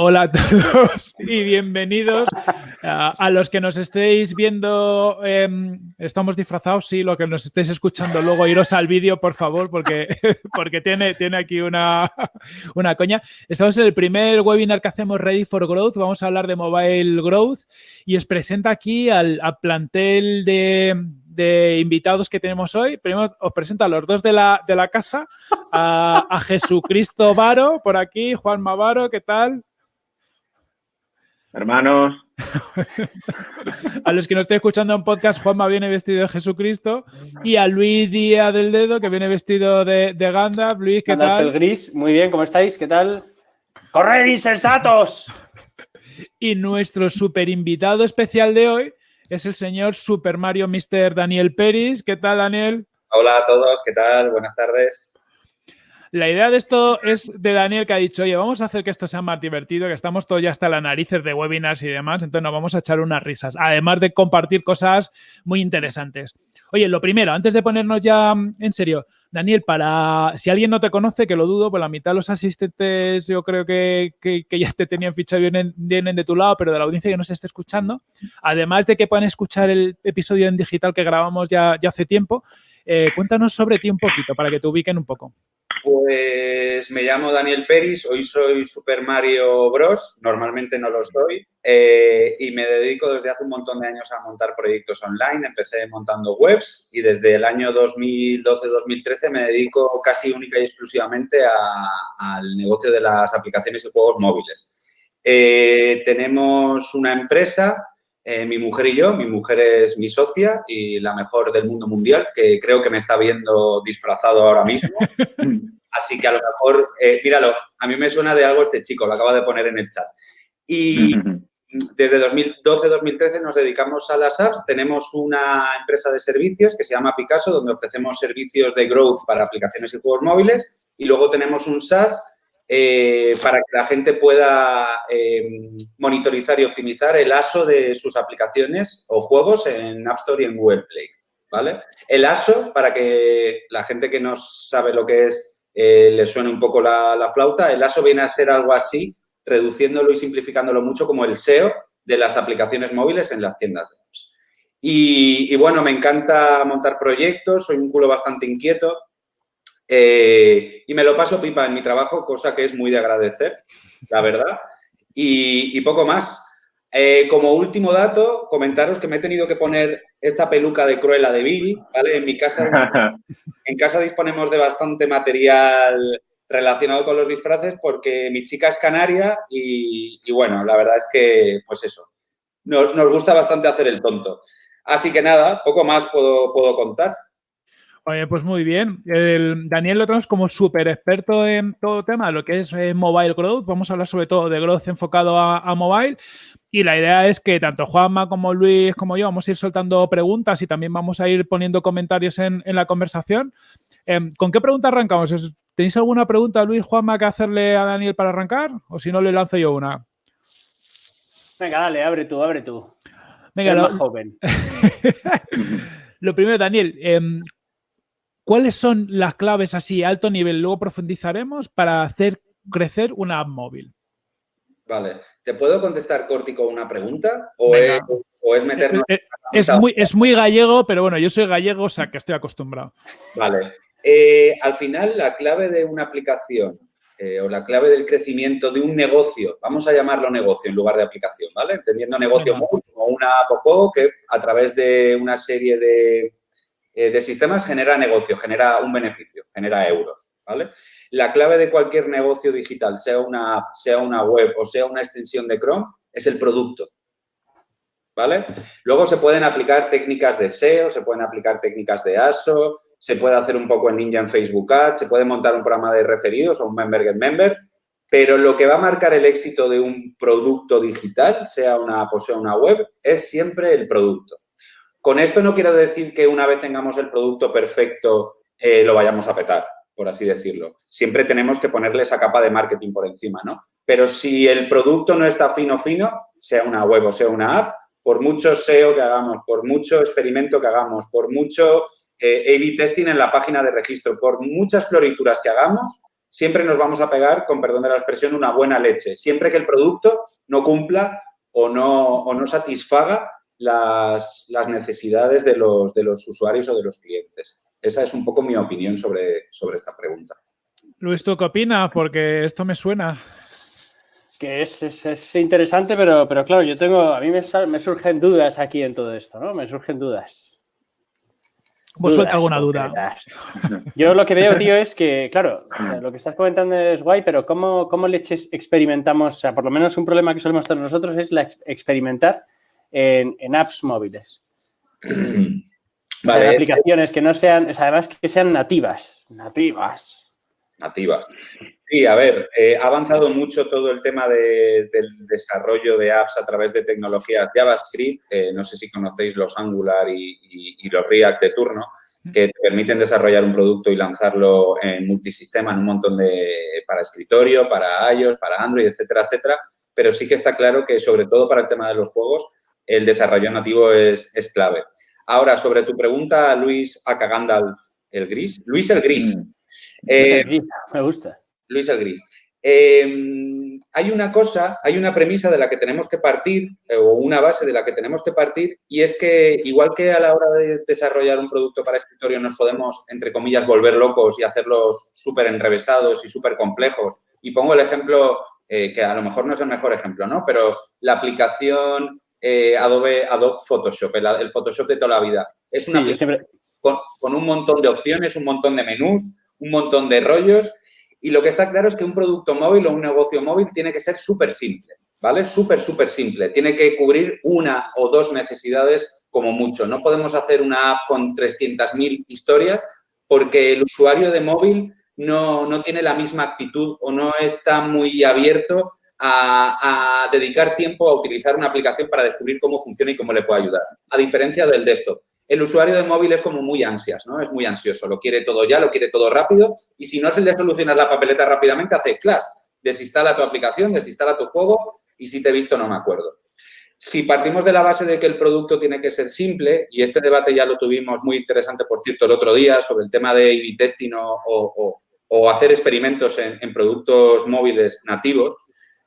Hola a todos y bienvenidos a, los que nos estéis viendo. Em, estamos disfrazados, sí, lo que nos estéis escuchando luego, iros al vídeo, por favor, porque, porque tiene, tiene aquí una, una coña. Estamos en el primer webinar que hacemos Ready for Growth. Vamos a hablar de Mobile Growth y os presenta aquí al, plantel de, invitados que tenemos hoy. Primero os presento a los dos de la, de la casa, a, a Jesucristo Varo, por aquí, Juan Mavaro, ¿qué tal? Hermanos. a los que nos estén escuchando en podcast, Juanma viene vestido de Jesucristo y a Luis Díaz del Dedo, que viene vestido de, de Gandalf. Luis, ¿qué tal? el gris, muy bien, ¿cómo estáis? ¿Qué tal? ¡Corred, insensatos! y nuestro super invitado especial de hoy es el señor Super Mario Mr. Daniel Peris. ¿Qué tal, Daniel? Hola a todos, ¿qué tal? Buenas tardes. La idea de esto es de Daniel que ha dicho, oye, vamos a hacer que esto sea más divertido, que estamos todos ya hasta las narices de webinars y demás, entonces nos vamos a echar unas risas, además de compartir cosas muy interesantes. Oye, lo primero, antes de ponernos ya en serio, Daniel, para si alguien no te conoce, que lo dudo, pues la mitad de los asistentes yo creo que, ya te tenían fichado vienen, vienen de tu lado, pero de la audiencia que nos esté escuchando, además de que puedan escuchar el episodio en digital que grabamos ya hace tiempo, eh, cuéntanos sobre ti un poquito para que te ubiquen un poco. Pues me llamo Daniel Peris, hoy soy Super Mario Bros, normalmente no lo soy, eh, y me dedico desde hace un montón de años a montar proyectos online. Empecé montando webs y desde el año 2012-2013 me dedico casi única y exclusivamente al negocio de las aplicaciones y juegos móviles. Eh, tenemos una empresa eh, mi mujer y yo. Mi mujer es mi socia y la mejor del mundo mundial, que creo que me está viendo disfrazado ahora mismo. Así que a lo mejor, eh, míralo, a mí me suena de algo este chico, lo acaba de poner en el chat. Y desde 2012-2013 nos dedicamos a las apps. Tenemos una empresa de servicios que se llama Picasso, donde ofrecemos servicios de growth para aplicaciones y juegos móviles. Y luego tenemos un SaaS eh, para que la gente pueda eh, monitorizar y optimizar el ASO de sus aplicaciones o juegos en App Store y en Google Play. ¿vale? El ASO, para que la gente que no sabe lo que es eh, le suene un poco la, flauta, el ASO viene a ser algo así, reduciéndolo y simplificándolo mucho como el SEO de las aplicaciones móviles en las tiendas de apps. y bueno, me encanta montar proyectos, soy un culo bastante inquieto, eh, y me lo paso pipa en mi trabajo, cosa que es muy de agradecer, la verdad. Y, poco más. Eh, como último dato, comentaros que me he tenido que poner esta peluca de Cruella de Bill, ¿vale? En mi casa, en casa disponemos de bastante material relacionado con los disfraces porque mi chica es canaria y, bueno, la verdad es que, pues eso, nos, nos, gusta bastante hacer el tonto. Así que nada, poco más puedo, puedo contar. Oye, pues muy bien. El Daniel lo tenemos como súper experto en todo tema, lo que es eh, mobile growth. Vamos a hablar sobre todo de growth enfocado a, mobile. Y la idea es que tanto Juanma como Luis como yo vamos a ir soltando preguntas y también vamos a ir poniendo comentarios en, la conversación. Em, ¿Con qué pregunta arrancamos? ¿Tenéis alguna pregunta, Luis, Juanma, que hacerle a Daniel para arrancar? O si no, le lanzo yo una. Venga, dale, abre tú, abre tú. Venga, lo... joven. lo primero, Daniel, em, ¿Cuáles son las claves así a alto nivel? Luego profundizaremos para hacer crecer una app móvil. Vale. ¿Te puedo contestar cortico una pregunta? ¿O, es, meternos... Eh, eh, es, muy, gallego, pero bueno, yo soy gallego, o sea que estoy acostumbrado. Vale. Eh, al final, la clave de una aplicación o la clave del crecimiento de un negocio, vamos a llamarlo negocio en lugar de aplicación, ¿vale? Entendiendo negocio como una app o juego que a través de una serie de, eh, de sistemas genera negocio, genera un beneficio, genera euros, ¿vale? La clave de cualquier negocio digital, sea una app, sea una web o sea una extensión de Chrome, es el producto, ¿vale? Luego se pueden aplicar técnicas de SEO, se pueden aplicar técnicas de ASO, se puede hacer un poco en Ninja en Facebook Ads, se puede montar un programa de referidos o un Member Get Member, pero lo que va a marcar el éxito de un producto digital, sea una app o sea una web, es siempre el producto. Con esto no quiero decir que una vez tengamos el producto perfecto eh, lo vayamos a petar, por así decirlo. Siempre tenemos que ponerle esa capa de marketing por encima, ¿no? Pero si el producto no está fino, fino, sea una web o sea una app, por mucho SEO que hagamos, por mucho experimento que hagamos, por mucho eh, A-B testing en la página de registro, por muchas florituras que hagamos, siempre nos vamos a pegar, con perdón de la expresión, una buena leche. Siempre que el producto no cumpla o no, o no satisfaga las, necesidades de los, de los usuarios o de los clientes. Esa es un poco mi opinión sobre, sobre esta pregunta. Luis, ¿tú qué opinas? Porque esto me suena. Que es, interesante, pero, pero claro, yo tengo, a mí me, me, surgen dudas aquí en todo esto, ¿no? Me surgen dudas. ¿Vos suelta alguna duda? Yo lo que veo, tío, es que, claro, lo que estás comentando es guay, pero ¿cómo, cómo le experimentamos? O sea, por lo menos un problema que solemos tener nosotros es la experimentar en, apps móviles. Vale. aplicaciones que no sean, además que sean nativas, nativas. Nativas. Sí, a ver, eh, ha avanzado mucho todo el tema del desarrollo de apps a través de tecnologías JavaScript. Eh, no sé si conocéis los Angular y, los React de turno, que te permiten desarrollar un producto y lanzarlo en multisistema, en un montón de, para escritorio, para iOS, para Android, etcétera, etcétera. Pero sí que está claro que, sobre todo para el tema de los juegos, el desarrollo nativo es, clave. Ahora, sobre tu pregunta, Luis Acagandalf, el gris. Luis el gris. Mm. Eh, me gusta. Luis el gris. Em, hay una cosa, hay una premisa de la que tenemos que partir, eh, o una base de la que tenemos que partir, y es que igual que a la hora de desarrollar un producto para escritorio nos podemos, entre comillas, volver locos y hacerlos súper enrevesados y súper complejos. Y pongo el ejemplo, eh, que a lo mejor no es el mejor ejemplo, ¿no? Pero la aplicación eh, Adobe, Adobe Photoshop, el, Photoshop de toda la vida. Es una con, un montón de opciones, un montón de menús, un montón de rollos y lo que está claro es que un producto móvil o un negocio móvil tiene que ser súper simple, ¿vale? Súper, súper simple. Tiene que cubrir una o dos necesidades como mucho. No podemos hacer una app con 300.000 historias porque el usuario de móvil no, no tiene la misma actitud o no está muy abierto a, dedicar tiempo a utilizar una aplicación para descubrir cómo funciona y cómo le puede ayudar, a diferencia del desktop. El usuario de móvil es como muy ansias, ¿no? Es muy ansioso, lo quiere todo ya, lo quiere todo rápido y si no es el de solucionar la papeleta rápidamente, hace class, desinstala tu aplicación, desinstala tu juego y si te he visto no me acuerdo. Si partimos de la base de que el producto tiene que ser simple, y este debate ya lo tuvimos muy interesante, por cierto, el otro día, sobre el tema de A-B o, hacer experimentos en productos móviles nativos,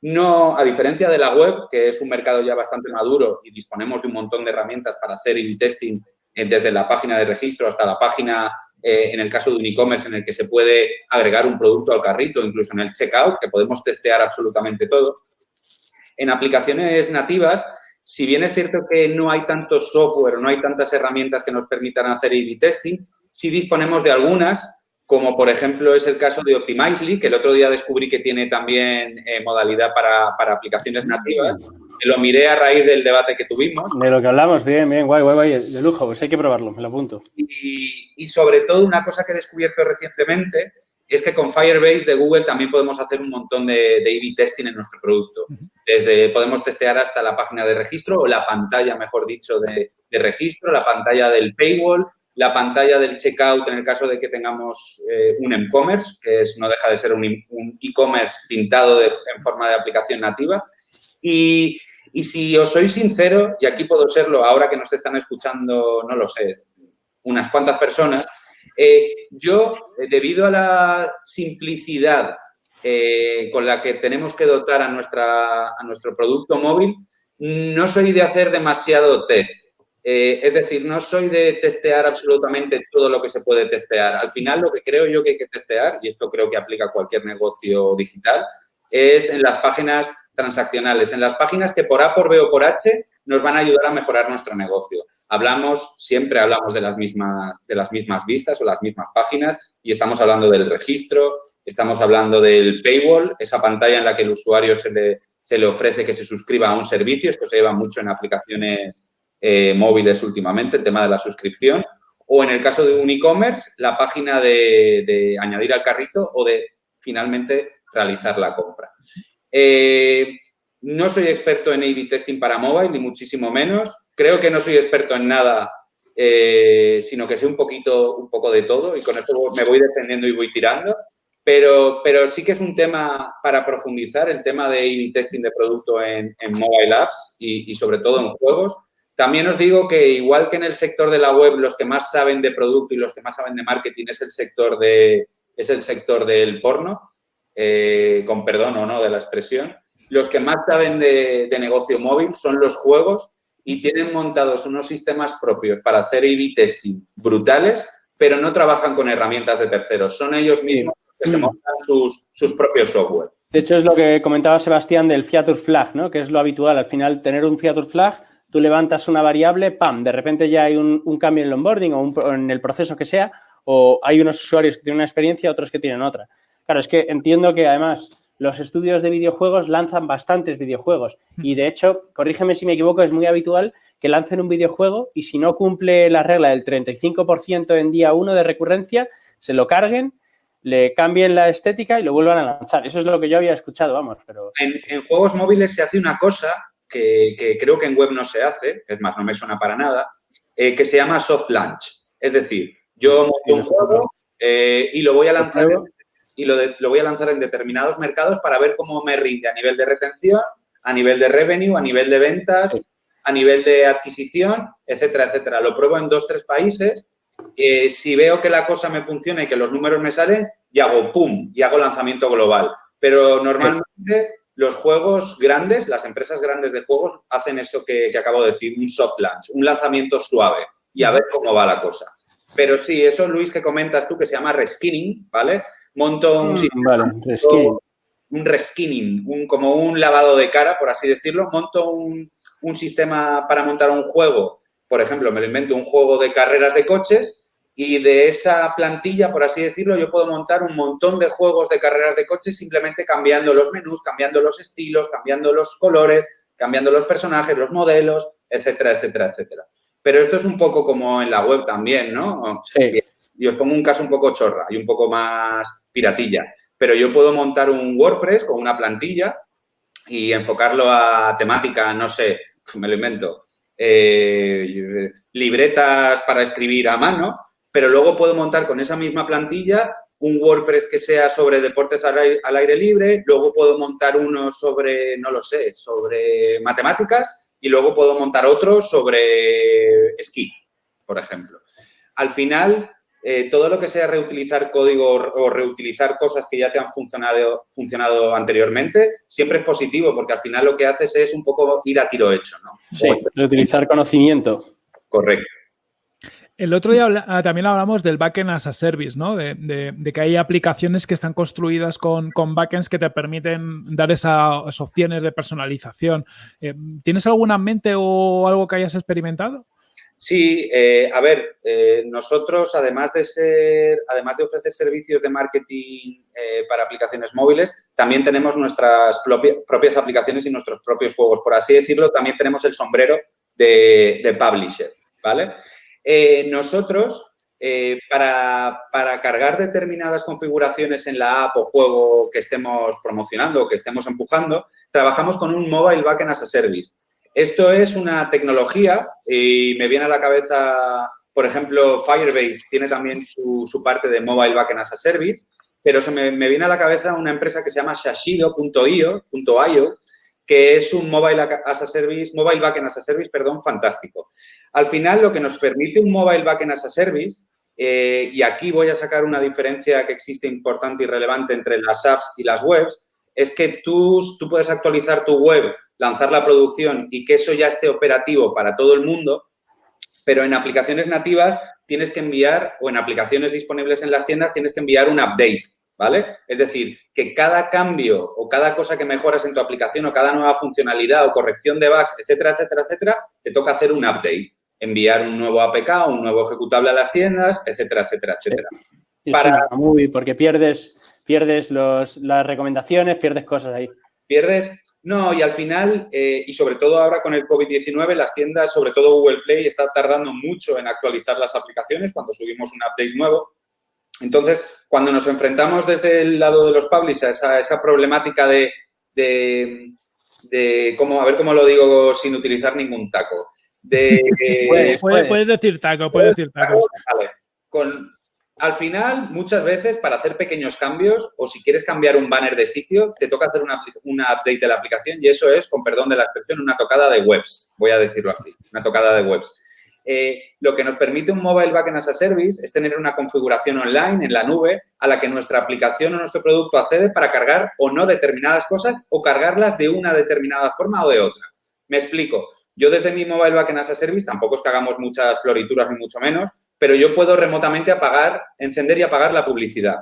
no, a diferencia de la web, que es un mercado ya bastante maduro y disponemos de un montón de herramientas para hacer a testing eh, desde la página de registro hasta la página, eh, en el caso de un e-commerce, en el que se puede agregar un producto al carrito, incluso en el checkout, que podemos testear absolutamente todo. En aplicaciones nativas, si bien es cierto que no hay tanto software, no hay tantas herramientas que nos permitan hacer A-B testing, sí disponemos de algunas como por ejemplo es el caso de Optimizely, que el otro día descubrí que tiene también eh, modalidad para, aplicaciones nativas. lo miré a raíz del debate que tuvimos. De lo que hablamos, bien, bien, guay, guay, guay, de lujo, pues hay que probarlo, me lo apunto. Y, sobre todo una cosa que he descubierto recientemente es que con Firebase de Google también podemos hacer un montón de, de A-B testing en nuestro producto. Desde podemos testear hasta la página de registro o la pantalla, mejor dicho, de, de registro, la pantalla del paywall, la pantalla del checkout en el caso de que tengamos eh, un e-commerce, que es, no deja de ser un e-commerce pintado en forma de aplicación nativa. Y, si os soy sincero, y aquí puedo serlo ahora que nos están escuchando, no lo sé, unas cuantas personas, eh, yo, eh, debido a la simplicidad con la que tenemos que dotar a, nuestra, a nuestro producto móvil, no soy de hacer demasiado test. Eh, es decir, no soy de testear absolutamente todo lo que se puede testear. Al final, lo que creo yo que hay que testear, y esto creo que aplica a cualquier negocio digital, es en las páginas transaccionales, en las páginas que por A, por B o por H nos van a ayudar a mejorar nuestro negocio. Hablamos, siempre hablamos de las mismas, de las mismas vistas o las mismas páginas y estamos hablando del registro, estamos hablando del paywall, esa pantalla en la que el usuario se le, se le ofrece que se suscriba a un servicio. Esto se lleva mucho en aplicaciones eh, móviles últimamente, el tema de la suscripción, o en el caso de un e-commerce, la página de, añadir al carrito o de finalmente realizar la compra. Eh, no soy experto en A-B testing para mobile, ni muchísimo menos. Creo que no soy experto en nada, eh, sino que sé un poquito, un poco de todo y con esto me voy defendiendo y voy tirando. Pero, pero sí que es un tema para profundizar, el tema de A-B testing de producto en, mobile apps y sobre todo en juegos. También os digo que igual que en el sector de la web los que más saben de producto y los que más saben de marketing es el sector, de, es el sector del porno, eh, con perdón o no de la expresión, los que más saben de, negocio móvil son los juegos y tienen montados unos sistemas propios para hacer A-B testing brutales, pero no trabajan con herramientas de terceros. Son ellos mismos los que se montan sus, sus propios software. De hecho, es lo que comentaba Sebastián del Feature Flag, ¿no? que es lo habitual. Al final, tener un Feature Flag, tú levantas una variable, ¡pam! De repente ya hay un, cambio en el onboarding o, en el proceso que sea, o hay unos usuarios que tienen una experiencia, otros que tienen otra. Claro, es que entiendo que además los estudios de videojuegos lanzan bastantes videojuegos hmm. y de hecho, corrígeme si me equivoco, es muy habitual que lancen un videojuego y si no cumple la regla del 35% en día 1 de recurrencia, se lo carguen, le cambien la estética y lo vuelvan a lanzar. Eso es lo que yo había escuchado, vamos. Pero... En, juegos móviles se hace una cosa que, creo que en web no se hace, es más, no me suena para nada, eh, que se llama soft launch. Es decir, yo monto un juego eh, y lo voy a lanzar y lo, voy a lanzar en determinados mercados para ver cómo me rinde a nivel de retención, a nivel de revenue, a nivel de ventas, a nivel de adquisición, etcétera, etcétera. Lo pruebo en dos, tres países. Eh, si veo que la cosa me funciona y que los números me salen, y hago pum, y hago lanzamiento global. Pero normalmente los juegos grandes, las empresas grandes de juegos, hacen eso que, que acabo de decir, un soft launch, un lanzamiento suave y a ver cómo va la cosa. Pero sí, eso, Luis, que comentas tú, que se llama reskinning, ¿vale? monto un, mm, un reskinning, un, como un lavado de cara, por así decirlo, monto un, un sistema para montar un juego, por ejemplo, me lo invento un juego de carreras de coches y de esa plantilla, por así decirlo, yo puedo montar un montón de juegos de carreras de coches simplemente cambiando los menús, cambiando los estilos, cambiando los colores, cambiando los personajes, los modelos, etcétera, etcétera, etcétera. Pero esto es un poco como en la web también, ¿no? Sí. Y os pongo un caso un poco chorra y un poco más piratilla. Pero yo puedo montar un WordPress con una plantilla y enfocarlo a temática, no sé, me lo invento, eh, libretas para escribir a mano, pero luego puedo montar con esa misma plantilla un WordPress que sea sobre deportes al aire, al aire, libre, luego puedo montar uno sobre, no lo sé, sobre matemáticas y luego puedo montar otro sobre esquí, por ejemplo. Al final, eh, todo lo que sea reutilizar código o reutilizar cosas que ya te han funcionado, funcionado anteriormente, siempre es positivo porque al final lo que haces es un poco ir a tiro hecho, ¿no? Sí, reutilizar conocimiento. Correcto. El otro día ah, también hablamos del backend as a service, ¿no? De, que hay aplicaciones que están construidas con, backends que te permiten dar esas opciones de personalización. Eh, ¿Tienes alguna en mente o algo que hayas experimentado? Sí, eh, a ver, eh, nosotros además de ser, además de ofrecer servicios de marketing para aplicaciones móviles, también tenemos nuestras propias aplicaciones y nuestros propios juegos. Por así decirlo, también tenemos el sombrero de, publisher, ¿vale? Nosotros, para, para, cargar determinadas configuraciones en la app o juego que estemos promocionando o que estemos empujando, trabajamos con un Mobile Backend as a Service. Esto es una tecnología y me viene a la cabeza, por ejemplo, Firebase tiene también su, parte de Mobile Backend as a Service, pero se me, viene a la cabeza una empresa que se llama Shashido.io, que es un Mobile as a Service, Mobile Backend as a Service, perdón, fantástico. Al final, lo que nos permite un Mobile Backend as a Service, eh, y aquí voy a sacar una diferencia que existe importante y relevante entre las apps y las webs, es que tú, tú puedes actualizar tu web lanzar la producción y que eso ya esté operativo para todo el mundo, pero en aplicaciones nativas tienes que enviar, o en aplicaciones disponibles en las tiendas, tienes que enviar un update, ¿vale? Es decir, que cada cambio o cada cosa que mejoras en tu aplicación o cada nueva funcionalidad o corrección de bugs, etcétera, etcétera, etcétera, te toca hacer un update, enviar un nuevo APK, un nuevo ejecutable a las tiendas, etcétera, etcétera, etcétera. Para... muy porque pierdes, pierdes los, las recomendaciones, pierdes cosas ahí. Pierdes no, y al final, eh, y sobre todo ahora con el COVID-19, las tiendas, sobre todo Google Play, está tardando mucho en actualizar las aplicaciones cuando subimos un update nuevo. Entonces, cuando nos enfrentamos desde el lado de los publishers a esa problemática de, de, cómo, a ver cómo lo digo sin utilizar ningún taco. De, puedes, decir taco, puedes decir taco. Vale. Con, al final, muchas veces, para hacer pequeños cambios o si quieres cambiar un banner de sitio, te toca hacer una, update de la aplicación y eso es, con perdón de la expresión, una tocada de webs, voy a decirlo así, una tocada de webs. Eh, lo que nos permite un Mobile Backend as a Service es tener una configuración online en la nube a la que nuestra aplicación o nuestro producto accede para cargar o no determinadas cosas o cargarlas de una determinada forma o de otra. Me explico. Yo desde mi Mobile Backend as a Service, tampoco es que hagamos muchas florituras ni mucho menos, pero yo puedo remotamente apagar, encender y apagar la publicidad.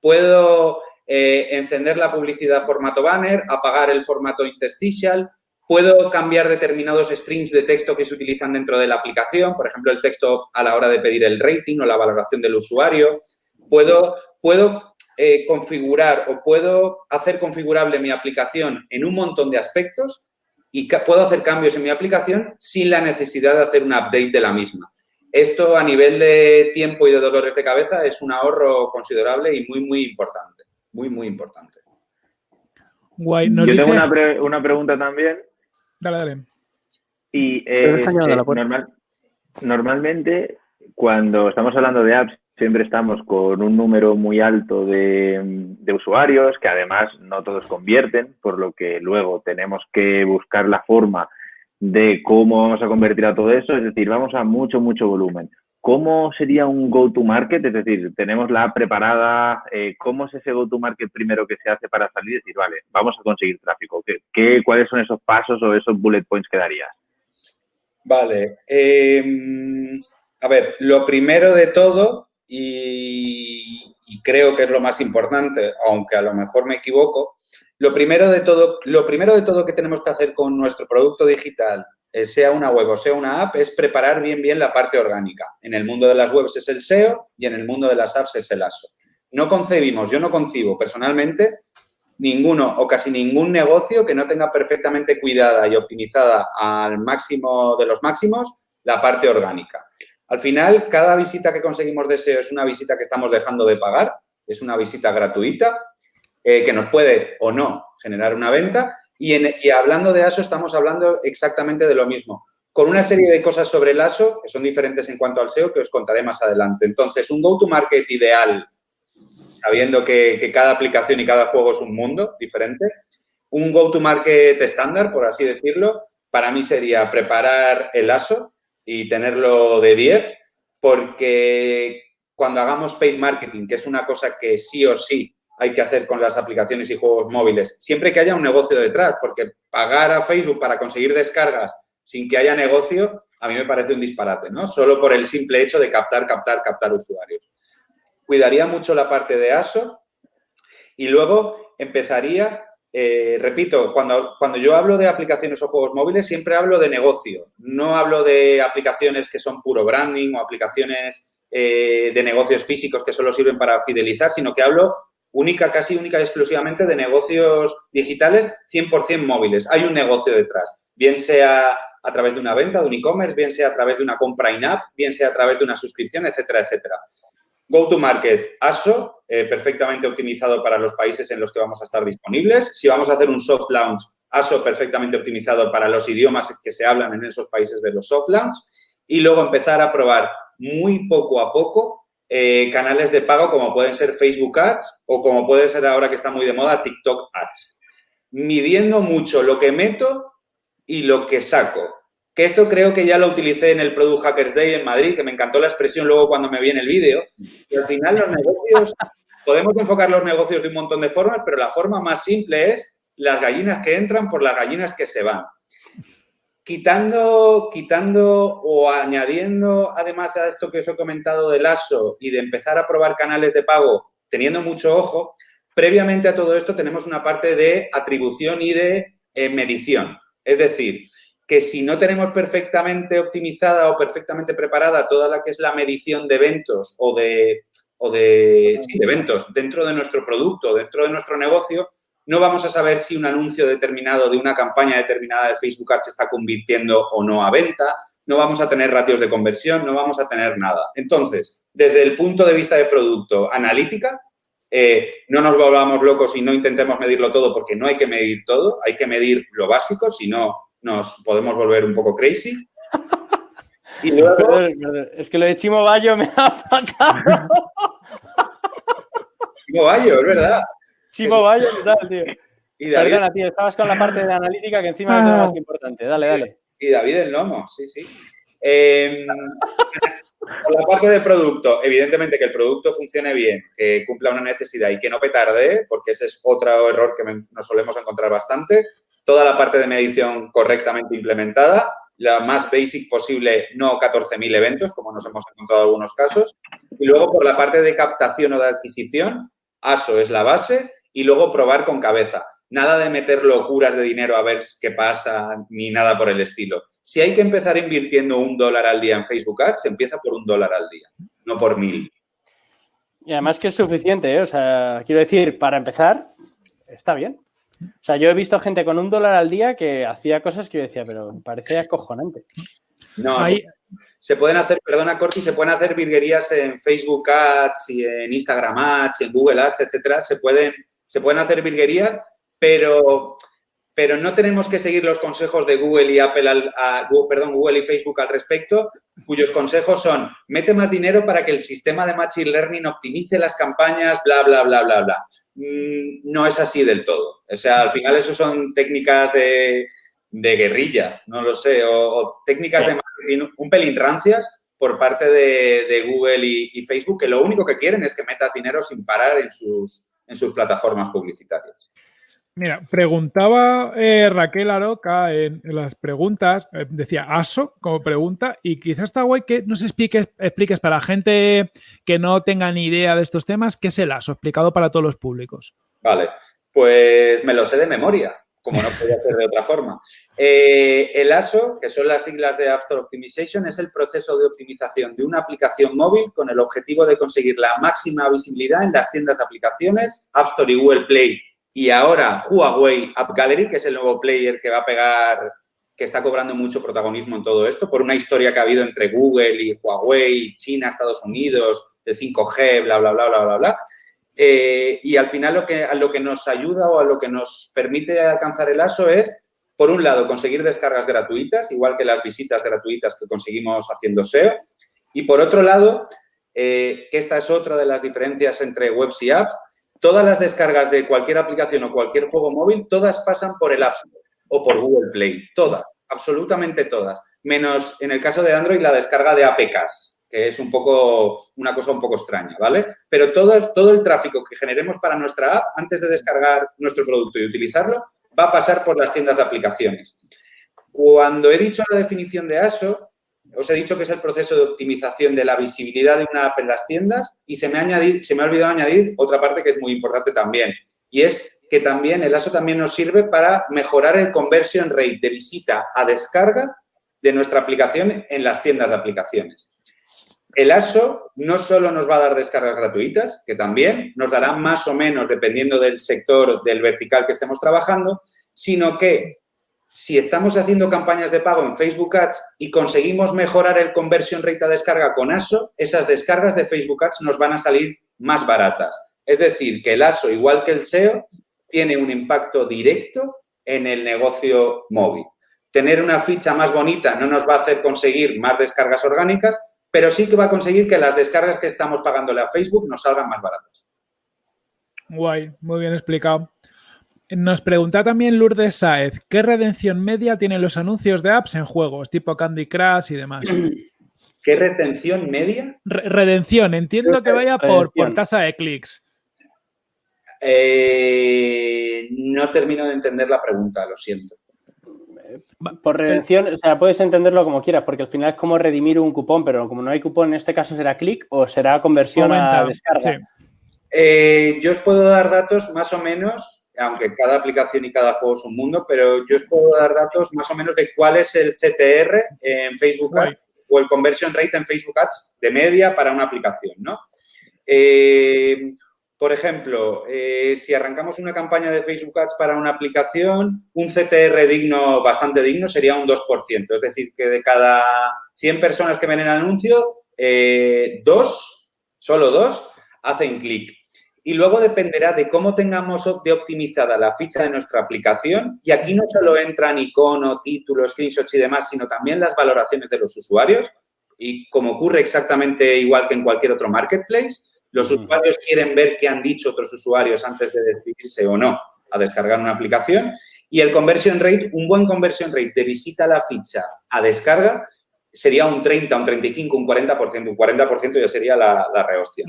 Puedo eh, encender la publicidad formato banner, apagar el formato interstitial, puedo cambiar determinados strings de texto que se utilizan dentro de la aplicación, por ejemplo, el texto a la hora de pedir el rating o la valoración del usuario. Puedo, puedo eh, configurar o puedo hacer configurable mi aplicación en un montón de aspectos y puedo hacer cambios en mi aplicación sin la necesidad de hacer un update de la misma. Esto a nivel de tiempo y de dolores de cabeza es un ahorro considerable y muy, muy importante. Muy, muy importante. Guay. Yo tengo una, pregunta también. Dale, dale. Y eh, eh, normalmente, cuando estamos hablando de apps, siempre estamos con un número muy alto de, usuarios, que además no todos convierten, por lo que luego tenemos que buscar la forma de cómo vamos a convertir a todo eso, es decir, vamos a mucho, mucho volumen. ¿Cómo sería un go-to-market? Es decir, tenemos la preparada, eh, ¿cómo es ese go-to-market primero que se hace para salir y decir, vale, vamos a conseguir tráfico? ¿Qué, cuáles son esos pasos o esos bullet points que darías? Vale. Em, a ver, lo primero de todo y, creo que es lo más importante, aunque a lo mejor me equivoco, lo primero de todo, lo primero de todo que tenemos que hacer con nuestro producto digital, sea una web o sea una app, es preparar bien bien la parte orgánica. En el mundo de las webs es el SEO y en el mundo de las apps es el ASO. No concebimos, yo no concibo personalmente ninguno o casi ningún negocio que no tenga perfectamente cuidada y optimizada al máximo de los máximos la parte orgánica. Al final, cada visita que conseguimos de SEO es una visita que estamos dejando de pagar, es una visita gratuita eh, que nos puede o no generar una venta. Y, hablando de ASO, estamos hablando exactamente de lo mismo, con una serie de cosas sobre el ASO que son diferentes en cuanto al SEO que os contaré más adelante. Entonces, un go-to-market ideal, sabiendo que, que cada aplicación y cada juego es un mundo diferente, un go-to-market estándar, por así decirlo, para mí sería preparar el ASO, y tenerlo de 10, porque cuando hagamos paid marketing, que es una cosa que sí o sí hay que hacer con las aplicaciones y juegos móviles, siempre que haya un negocio detrás, porque pagar a Facebook para conseguir descargas sin que haya negocio, a mí me parece un disparate, ¿no? Solo por el simple hecho de captar, captar, captar usuarios. Cuidaría mucho la parte de ASO y luego empezaría eh, repito, cuando, cuando yo hablo de aplicaciones o juegos móviles, siempre hablo de negocio. No hablo de aplicaciones que son puro branding o aplicaciones eh, de negocios físicos que solo sirven para fidelizar, sino que hablo única, casi única y exclusivamente de negocios digitales 100% móviles. Hay un negocio detrás, bien sea a través de una venta, de un e-commerce, bien sea a través de una compra in-app, bien sea a través de una suscripción, etcétera, etcétera. Go-to-market ASO, eh, perfectamente optimizado para los países en los que vamos a estar disponibles. Si vamos a hacer un soft launch, ASO perfectamente optimizado para los idiomas que se hablan en esos países de los soft launch. Y luego empezar a probar muy poco a poco eh, canales de pago como pueden ser Facebook Ads o como puede ser ahora que está muy de moda TikTok Ads. Midiendo mucho lo que meto y lo que saco. Que esto creo que ya lo utilicé en el Product Hackers Day en Madrid, que me encantó la expresión luego cuando me vi en el vídeo. Y al final los negocios, podemos enfocar los negocios de un montón de formas, pero la forma más simple es las gallinas que entran por las gallinas que se van. Quitando, quitando o añadiendo además a esto que os he comentado del ASO y de empezar a probar canales de pago teniendo mucho ojo, previamente a todo esto tenemos una parte de atribución y de eh, medición. Es decir, que si no tenemos perfectamente optimizada o perfectamente preparada toda la que es la medición de eventos o de, o de, eventos dentro de nuestro producto, dentro de nuestro negocio, no vamos a saber si un anuncio determinado de una campaña determinada de Facebook Ads se está convirtiendo o no a venta, no vamos a tener ratios de conversión, no vamos a tener nada. Entonces, desde el punto de vista de producto, analítica, eh, no nos volvamos locos y no intentemos medirlo todo porque no hay que medir todo, hay que medir lo básico, si no nos podemos volver un poco crazy. Y luego... Es que lo de Chimo Bayo me ha matado. Chimo Bayo, es verdad. Chimo Bayo, ¿qué tal, tío? Y David... Perdona, tío, estabas con la parte de analítica que encima es lo más importante. Dale, dale. Y David el Lomo, sí, sí. Em, por la parte del producto, evidentemente que el producto funcione bien, que cumpla una necesidad y que no petardee, porque ese es otro error que nos solemos encontrar bastante. Toda la parte de medición correctamente implementada, la más basic posible, no 14.000 eventos, como nos hemos encontrado en algunos casos. Y luego por la parte de captación o de adquisición, ASO es la base y luego probar con cabeza. Nada de meter locuras de dinero a ver qué pasa ni nada por el estilo. Si hay que empezar invirtiendo un dólar al día en Facebook Ads, se empieza por un dólar al día, no por mil. Y además que es suficiente, ¿eh? o sea, quiero decir, para empezar, está bien. O sea, yo he visto gente con un dólar al día que hacía cosas que yo decía, pero parece acojonante. No, se pueden hacer, perdona Corti, se pueden hacer virguerías en Facebook Ads y en Instagram Ads, y en Google Ads, etcétera. Se pueden, se pueden hacer virguerías, pero pero no tenemos que seguir los consejos de Google y Apple, al, perdón, Google y Facebook al respecto, cuyos consejos son, mete más dinero para que el sistema de Machine Learning optimice las campañas, bla, bla, bla, bla, bla. Mm, no es así del todo. O sea, al final eso son técnicas de, guerrilla, no lo sé, o, técnicas de marketing un pelín rancias por parte de, Google y, y, Facebook, que lo único que quieren es que metas dinero sin parar en sus, en sus plataformas publicitarias. Mira, preguntaba eh, Raquel Aroca en, las preguntas, eh, decía ASO como pregunta, y quizás está guay que nos expliques, expliques para gente que no tenga ni idea de estos temas, qué es el ASO, explicado para todos los públicos. Vale, pues me lo sé de memoria, como no podía hacer de otra forma. Eh, el ASO, que son las siglas de App Store Optimization, es el proceso de optimización de una aplicación móvil con el objetivo de conseguir la máxima visibilidad en las tiendas de aplicaciones, App Store y Google Play y ahora Huawei App Gallery, que es el nuevo player que va a pegar, que está cobrando mucho protagonismo en todo esto, por una historia que ha habido entre Google y Huawei, China, Estados Unidos, el 5G, bla, bla, bla, bla, bla, bla. Eh, y al final lo que, lo que nos ayuda o a lo que nos permite alcanzar el ASO es, por un lado, conseguir descargas gratuitas, igual que las visitas gratuitas que conseguimos haciendo SEO. Y por otro lado, eh, que esta es otra de las diferencias entre webs y apps, Todas las descargas de cualquier aplicación o cualquier juego móvil, todas pasan por el App Store o por Google Play. Todas, absolutamente todas. Menos en el caso de Android la descarga de APKs, que es un poco, una cosa un poco extraña, ¿vale? Pero todo, todo el tráfico que generemos para nuestra app, antes de descargar nuestro producto y utilizarlo, va a pasar por las tiendas de aplicaciones. Cuando he dicho la definición de ASO, os he dicho que es el proceso de optimización de la visibilidad de una app en las tiendas y se me, ha se me ha olvidado añadir otra parte que es muy importante también y es que también el ASO también nos sirve para mejorar el conversion rate de visita a descarga de nuestra aplicación en las tiendas de aplicaciones. El ASO no solo nos va a dar descargas gratuitas, que también nos dará más o menos, dependiendo del sector, del vertical que estemos trabajando, sino que si estamos haciendo campañas de pago en Facebook Ads y conseguimos mejorar el conversion rate a descarga con ASO, esas descargas de Facebook Ads nos van a salir más baratas. Es decir, que el ASO, igual que el SEO, tiene un impacto directo en el negocio móvil. Tener una ficha más bonita no nos va a hacer conseguir más descargas orgánicas, pero sí que va a conseguir que las descargas que estamos pagándole a Facebook nos salgan más baratas. Guay, muy bien explicado. Nos pregunta también Lourdes Saez, ¿qué redención media tienen los anuncios de apps en juegos tipo Candy Crush y demás? ¿Qué retención media? redención, entiendo que vaya por, tasa de clics. Eh, no termino de entender la pregunta, lo siento. Por redención, o sea, puedes entenderlo como quieras, porque al final es como redimir un cupón, pero como no hay cupón, en este caso será clic o será conversión a descarga. Eh, yo os puedo dar datos más o menos aunque cada aplicación y cada juego es un mundo, pero yo os puedo dar datos más o menos de cuál es el CTR en Facebook Ads o el conversion rate en Facebook Ads de media para una aplicación, ¿no? Eh, por ejemplo, eh, si arrancamos una campaña de Facebook Ads para una aplicación, un CTR digno, bastante digno, sería un 2%. Es decir, que de cada 100 personas que ven el anuncio, eh, dos, solo dos, hacen clic. Y luego dependerá de cómo tengamos de optimizada la ficha de nuestra aplicación. Y aquí no solo entran icono, título, screenshots y demás, sino también las valoraciones de los usuarios. Y como ocurre exactamente igual que en cualquier otro marketplace, los usuarios quieren ver qué han dicho otros usuarios antes de decidirse o no a descargar una aplicación. Y el conversion rate, un buen conversion rate de visita a la ficha a descarga, sería un 30, un 35, un 40%, un 40% ya sería la, la rehostia.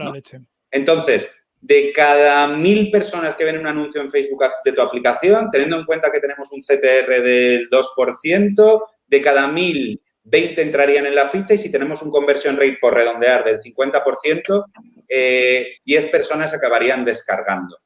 Entonces, de cada mil personas que ven un anuncio en Facebook Ads de tu aplicación, teniendo en cuenta que tenemos un CTR del 2%, de cada mil, 20 entrarían en la ficha y si tenemos un conversion rate por redondear del 50%, 10 eh, personas acabarían descargando.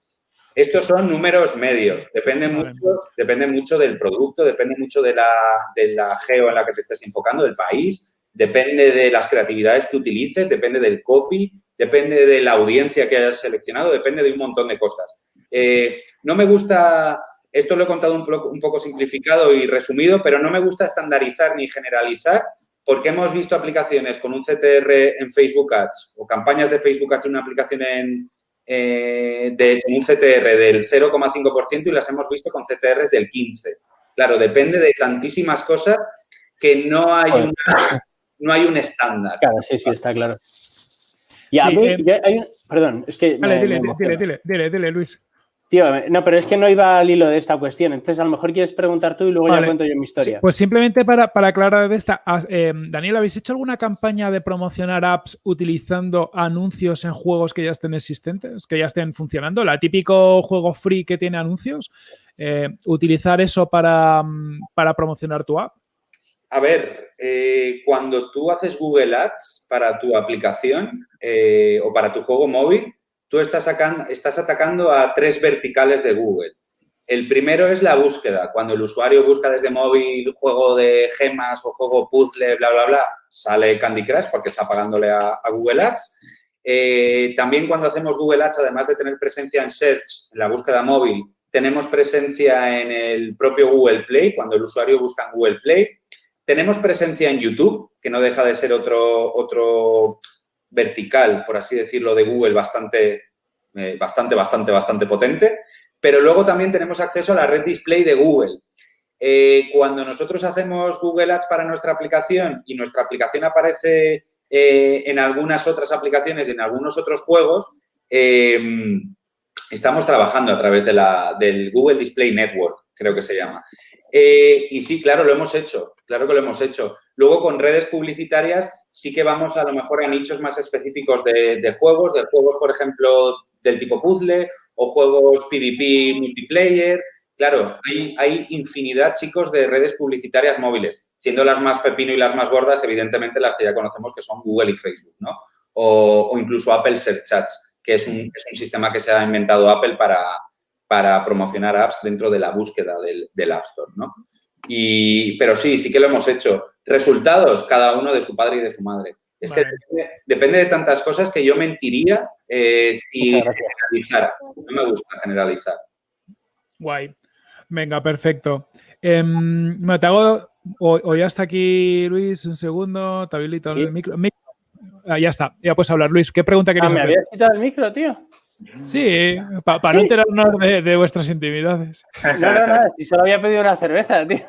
Estos son números medios, depende mucho, depende mucho del producto, depende mucho de la, de la geo en la que te estés enfocando, del país, depende de las creatividades que utilices, depende del copy, depende de la audiencia que hayas seleccionado, depende de un montón de cosas. Eh, no me gusta, esto lo he contado un, poco simplificado y resumido, pero no me gusta estandarizar ni generalizar porque hemos visto aplicaciones con un CTR en Facebook Ads o campañas de Facebook Ads en una aplicación en, eh, de, un CTR del 0,5% y las hemos visto con CTRs del 15%. Claro, depende de tantísimas cosas que no hay, no hay un estándar. Claro, sí, sí, está claro. Y a mí, eh, hay perdón, es que... Dale, dile, dile, dile, dile, Luis. Tío, no, pero es que no iba al hilo de esta cuestión. Entonces, a lo mejor quieres preguntar tú y luego ya cuento yo mi historia. pues simplemente para, para aclarar de esta, eh, Daniel, ¿habéis hecho alguna campaña de promocionar apps utilizando anuncios en juegos que ya estén existentes, que ya estén funcionando? La típico juego free que tiene anuncios. Eh, ¿Utilizar eso para, para promocionar tu app? A ver, eh, cuando tú haces Google Ads para tu aplicación eh, o para tu juego móvil, tú estás, atacando a tres verticales de Google. El primero es la búsqueda. Cuando el usuario busca desde móvil juego de gemas o juego puzzle, bla, bla, bla, sale Candy Crush porque está pagándole a, Google Ads. Eh, también cuando hacemos Google Ads, además de tener presencia en Search, en la búsqueda móvil, tenemos presencia en el propio Google Play, cuando el usuario busca en Google Play. Tenemos presencia en YouTube, que no deja de ser otro, otro vertical, por así decirlo, de Google bastante, eh, bastante, bastante, bastante potente. Pero luego también tenemos acceso a la red display de Google. Eh, cuando nosotros hacemos Google Ads para nuestra aplicación y nuestra aplicación aparece eh, en algunas otras aplicaciones y en algunos otros juegos, estamos trabajando a través de la, del Google Display Network, creo que se llama. Eh, y sí, claro, lo hemos hecho, claro que lo hemos hecho. Luego, con redes publicitarias, sí que vamos a lo mejor a nichos más específicos de, juegos, de juegos, por ejemplo, del tipo puzzle o juegos PvP multiplayer. Claro, hay, hay infinidad, chicos, de redes publicitarias móviles, siendo las más pepino y las más gordas, evidentemente, las que ya conocemos, que son Google y Facebook, ¿no? O, incluso Apple Search Chats, que es un sistema que se ha inventado Apple para, para promocionar apps dentro de la búsqueda del, App Store, ¿no? Y, pero sí, sí que lo hemos hecho. Resultados, cada uno de su padre y de su madre. Es que depende, de tantas cosas que yo mentiría eh, si generalizara. No me gusta generalizar. Guay. Venga, perfecto. Em, me te hago, o, ya está aquí Luis, un segundo, te habilito el micro. Ah, ya está, ya puedes hablar. Luis, ¿qué pregunta querías ah, me habías quitado el micro, tío. Sí, para no enterarnos de, vuestras intimidades. No, no, no, si solo había pedido una cerveza, tío.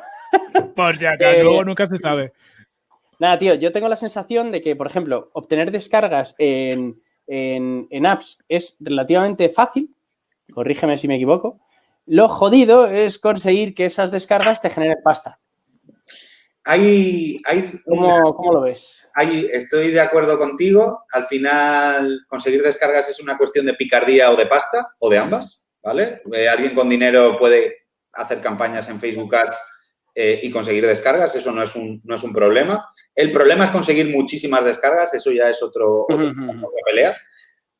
Por si acaso, eh, luego nunca se sabe. Nada, tío, yo tengo la sensación de que, por ejemplo, obtener descargas en, apps es relativamente fácil, corrígeme si me equivoco. Lo jodido es conseguir que esas descargas te generen pasta. Hay, hay ¿Cómo, lo ves? estoy de acuerdo contigo. Al final, conseguir descargas es una cuestión de picardía o de pasta, o de ambas, ¿vale? Eh, alguien con dinero puede hacer campañas en Facebook Ads eh, y conseguir descargas, eso no es, un, no es un problema. El problema es conseguir muchísimas descargas, eso ya es otro, otra pelea.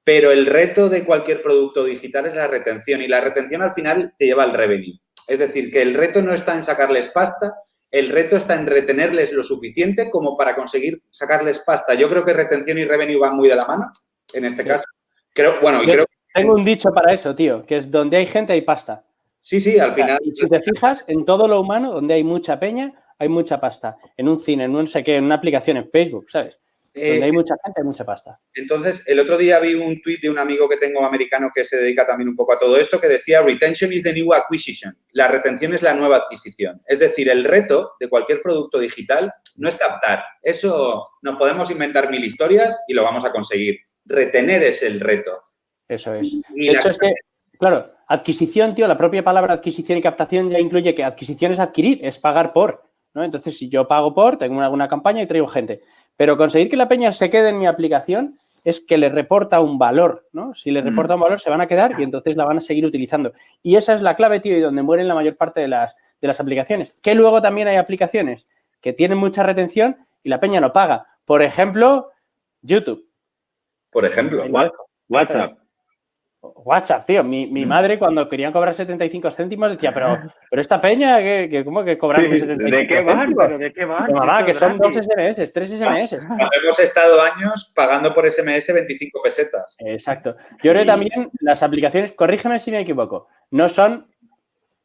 Pero el reto de cualquier producto digital es la retención y la retención al final te lleva al revenue. Es decir, que el reto no está en sacarles pasta, el reto está en retenerles lo suficiente como para conseguir sacarles pasta. Yo creo que retención y revenue van muy de la mano en este caso. Creo, bueno, creo Tengo un dicho para eso, tío, que es donde hay gente hay pasta. Sí, sí, al final. Y si te fijas, en todo lo humano, donde hay mucha peña, hay mucha pasta. En un cine, en un sé qué, en una aplicación en Facebook, ¿sabes? Donde hay eh, mucha gente, hay mucha pasta. Entonces, el otro día vi un tuit de un amigo que tengo americano que se dedica también un poco a todo esto, que decía, retention is the new acquisition. La retención es la nueva adquisición. Es decir, el reto de cualquier producto digital no es captar. Eso nos podemos inventar mil historias y lo vamos a conseguir. Retener es el reto. Eso es. Y de hecho es que, claro, adquisición, tío, la propia palabra adquisición y captación ya incluye que adquisición es adquirir, es pagar por. ¿no? Entonces, si yo pago por, tengo alguna campaña y traigo gente. Pero conseguir que la peña se quede en mi aplicación es que le reporta un valor, ¿no? Si le reporta un valor, se van a quedar y entonces la van a seguir utilizando. Y esa es la clave, tío, y donde mueren la mayor parte de las, de las aplicaciones. Que luego también hay aplicaciones que tienen mucha retención y la peña no paga. Por ejemplo, YouTube. Por ejemplo, WhatsApp. WhatsApp, tío. Mi, mi, mm. madre cuando querían cobrar 75 céntimos decía, pero, pero esta peña, que, ¿cómo que cobran 75 ¿De qué? ¿Pero ¿De qué van? Mamá, que son dos SMS, tres SMS. hemos estado años pagando por SMS 25 pesetas. Exacto. Yo creo que también las aplicaciones, corrígeme si me equivoco, no son...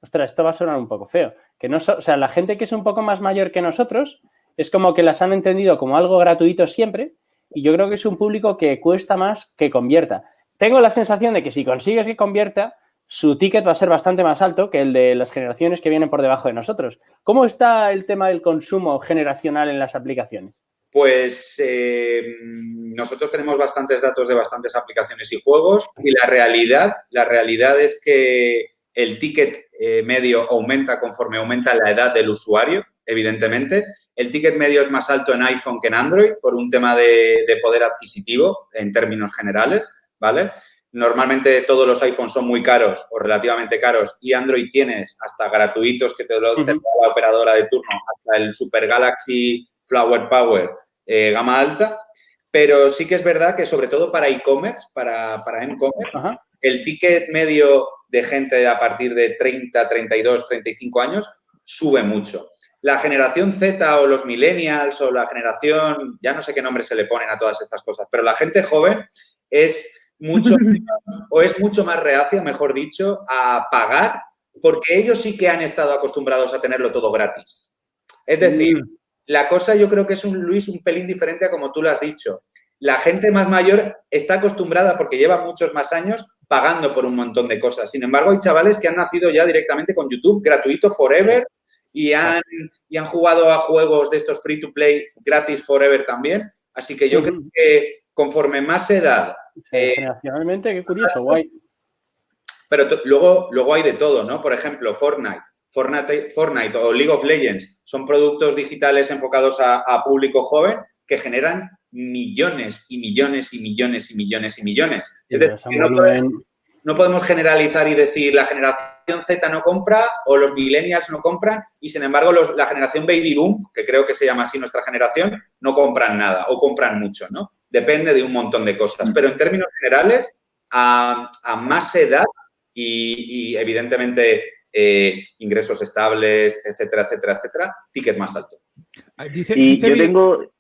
Ostras, esto va a sonar un poco feo. Que no o sea, la gente que es un poco más mayor que nosotros es como que las han entendido como algo gratuito siempre y yo creo que es un público que cuesta más que convierta tengo la sensación de que si consigues que convierta, su ticket va a ser bastante más alto que el de las generaciones que vienen por debajo de nosotros. ¿Cómo está el tema del consumo generacional en las aplicaciones? Pues eh, nosotros tenemos bastantes datos de bastantes aplicaciones y juegos y la realidad, la realidad es que el ticket eh, medio aumenta conforme aumenta la edad del usuario, evidentemente. El ticket medio es más alto en iPhone que en Android por un tema de poder adquisitivo en términos generales. ¿Vale? Normalmente todos los iPhones son muy caros o relativamente caros y Android tienes hasta gratuitos que te lo da la operadora de turno, hasta el Super Galaxy Flower Power eh, gama alta. Pero sí que es verdad que sobre todo para e-commerce, para, para e-commerce, el ticket medio de gente a partir de 30, 32, 35 años sube mucho. La generación Z o los millennials o la generación, ya no sé qué nombre se le ponen a todas estas cosas, pero la gente joven es mucho o es mucho más reacia, mejor dicho, a pagar porque ellos sí que han estado acostumbrados a tenerlo todo gratis. Es decir, mm. la cosa yo creo que es un, Luis, un pelín diferente a como tú lo has dicho. La gente más mayor está acostumbrada, porque lleva muchos más años, pagando por un montón de cosas. Sin embargo, hay chavales que han nacido ya directamente con YouTube, gratuito forever, y han, y han jugado a juegos de estos free to play gratis forever también. Así que yo creo que conforme más edad... Eh, generacionalmente, qué curioso, guay. Pero luego, luego hay de todo, ¿no? Por ejemplo, Fortnite. Fortnite, Fortnite o League of Legends son productos digitales enfocados a, público joven que generan millones y millones y millones y millones y millones. Es decir, no, podemos, generalizar y decir la generación Z no compra o los millennials no compran y, sin embargo, la generación baby boom, que creo que se llama así nuestra generación, no compran nada o compran mucho, ¿no? Depende de un montón de cosas. Pero en términos generales, a, más edad y, evidentemente eh, ingresos estables, etcétera, etcétera, etcétera, ticket más alto. Ah, dice, y yo tengo...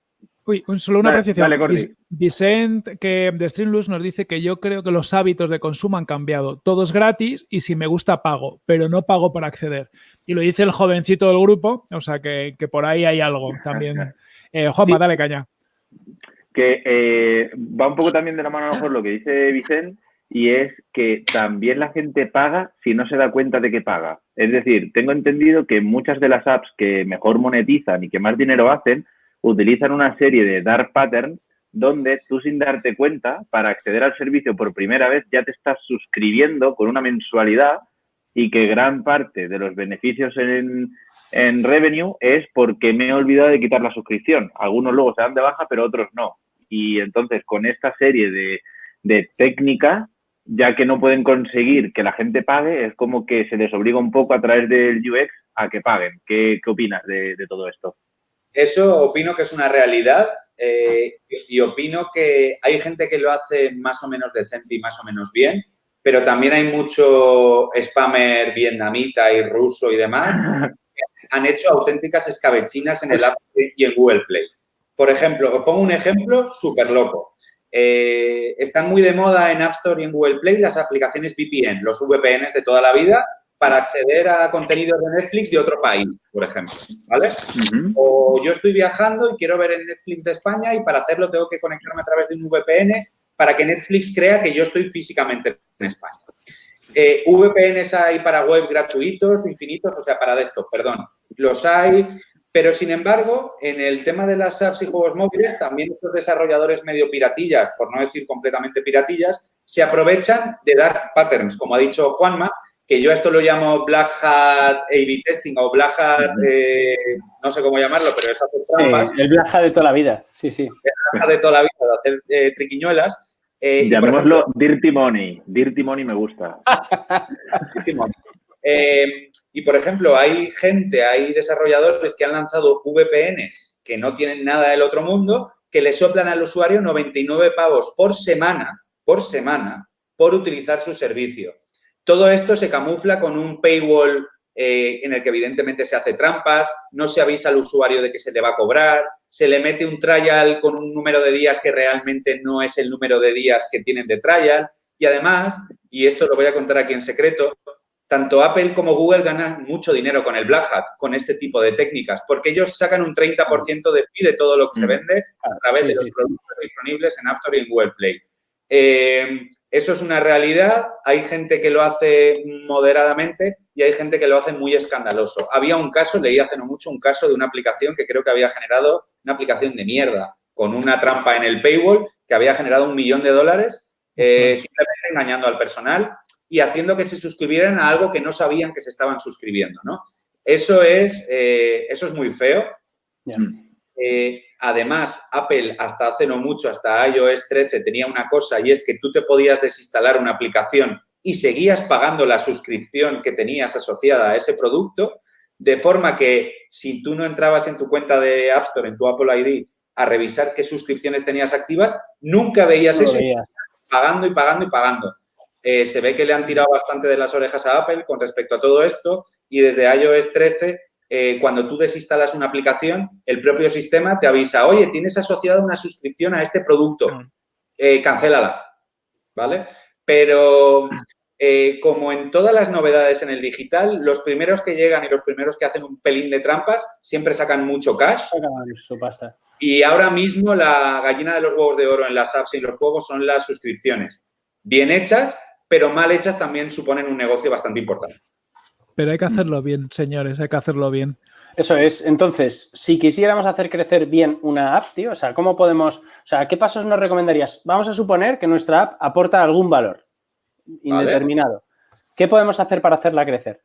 Uy, solo una apreciación. Vicente, que de Streamlux nos dice que yo creo que los hábitos de consumo han cambiado. Todo es gratis y si me gusta pago, pero no pago para acceder. Y lo dice el jovencito del grupo, o sea que, por ahí hay algo también. Eh, Juanma, dale caña que eh, va un poco también de la mano a lo mejor lo que dice Vicente, y es que también la gente paga si no se da cuenta de que paga. Es decir, tengo entendido que muchas de las apps que mejor monetizan y que más dinero hacen, utilizan una serie de dark patterns donde tú sin darte cuenta, para acceder al servicio por primera vez, ya te estás suscribiendo con una mensualidad y que gran parte de los beneficios en, en revenue es porque me he olvidado de quitar la suscripción. Algunos luego se dan de baja, pero otros no. Y entonces con esta serie de, de técnicas, ya que no pueden conseguir que la gente pague, es como que se les obliga un poco a través del UX a que paguen. ¿Qué, qué opinas de, de, todo esto? Eso opino que es una realidad eh, y opino que hay gente que lo hace más o menos decente y más o menos bien pero también hay mucho spammer vietnamita y ruso y demás que han hecho auténticas escabechinas en el App y en Google Play. Por ejemplo, os pongo un ejemplo súper loco. Eh, están muy de moda en App Store y en Google Play las aplicaciones VPN, los VPNs de toda la vida, para acceder a contenidos de Netflix de otro país, por ejemplo, ¿vale? O yo estoy viajando y quiero ver el Netflix de España y para hacerlo tengo que conectarme a través de un VPN para que Netflix crea que yo estoy físicamente en España. Eh, VPNs hay para web gratuitos, infinitos, o sea, para esto, perdón. Los hay, pero sin embargo, en el tema de las apps y juegos móviles, también estos desarrolladores medio piratillas, por no decir completamente piratillas, se aprovechan de dar patterns, como ha dicho Juanma, que yo esto lo llamo Black Hat A-B testing o Black Hat, eh, no sé cómo llamarlo, pero es hacer trampas. el Black Hat de toda la vida, sí, sí. El Black Hat de toda la vida, de hacer eh, triquiñuelas. Eh, Llamémoslo Dirty Money. Dirty Money me gusta. Dirty Money. Y, por ejemplo, hay gente, hay desarrolladores que han lanzado VPNs que no tienen nada del otro mundo, que le soplan al usuario 99 pavos por semana, por semana, por utilizar su servicio. Todo esto se camufla con un paywall eh, en el que evidentemente se hace trampas, no se avisa al usuario de que se le va a cobrar, se le mete un trial con un número de días que realmente no es el número de días que tienen de trial. Y además, y esto lo voy a contar aquí en secreto, tanto Apple como Google ganan mucho dinero con el Black Hat, con este tipo de técnicas, porque ellos sacan un 30% de fee de todo lo que se mm. vende a través de los productos disponibles en App Store y en Google Play. Eh, eso es una realidad. Hay gente que lo hace moderadamente y hay gente que lo hace muy escandaloso. Había un caso, leí hace no mucho, un caso de una aplicación que creo que había generado una aplicación de mierda con una trampa en el paywall que había generado un millón de dólares eh, simplemente engañando al personal y haciendo que se suscribieran a algo que no sabían que se estaban suscribiendo, ¿no? Eso es, eh, eso es muy feo. Eh, además, Apple hasta hace no mucho, hasta iOS 13, tenía una cosa y es que tú te podías desinstalar una aplicación y seguías pagando la suscripción que tenías asociada a ese producto, de forma que si tú no entrabas en tu cuenta de App Store, en tu Apple ID, a revisar qué suscripciones tenías activas, nunca veías eso, pagando y pagando y pagando. Eh, se ve que le han tirado bastante de las orejas a Apple con respecto a todo esto y desde iOS 13 eh, cuando tú desinstalas una aplicación, el propio sistema te avisa, oye, tienes asociada una suscripción a este producto, mm. eh, cancélala, ¿vale? Pero eh, como en todas las novedades en el digital, los primeros que llegan y los primeros que hacen un pelín de trampas siempre sacan mucho cash. Y ahora mismo la gallina de los huevos de oro en las apps y en los juegos son las suscripciones. Bien hechas, pero mal hechas también suponen un negocio bastante importante. Pero hay que hacerlo bien, señores, hay que hacerlo bien. Eso es. Entonces, si quisiéramos hacer crecer bien una app, tío, o sea, ¿cómo podemos, o sea, qué pasos nos recomendarías? Vamos a suponer que nuestra app aporta algún valor indeterminado. ¿Qué podemos hacer para hacerla crecer?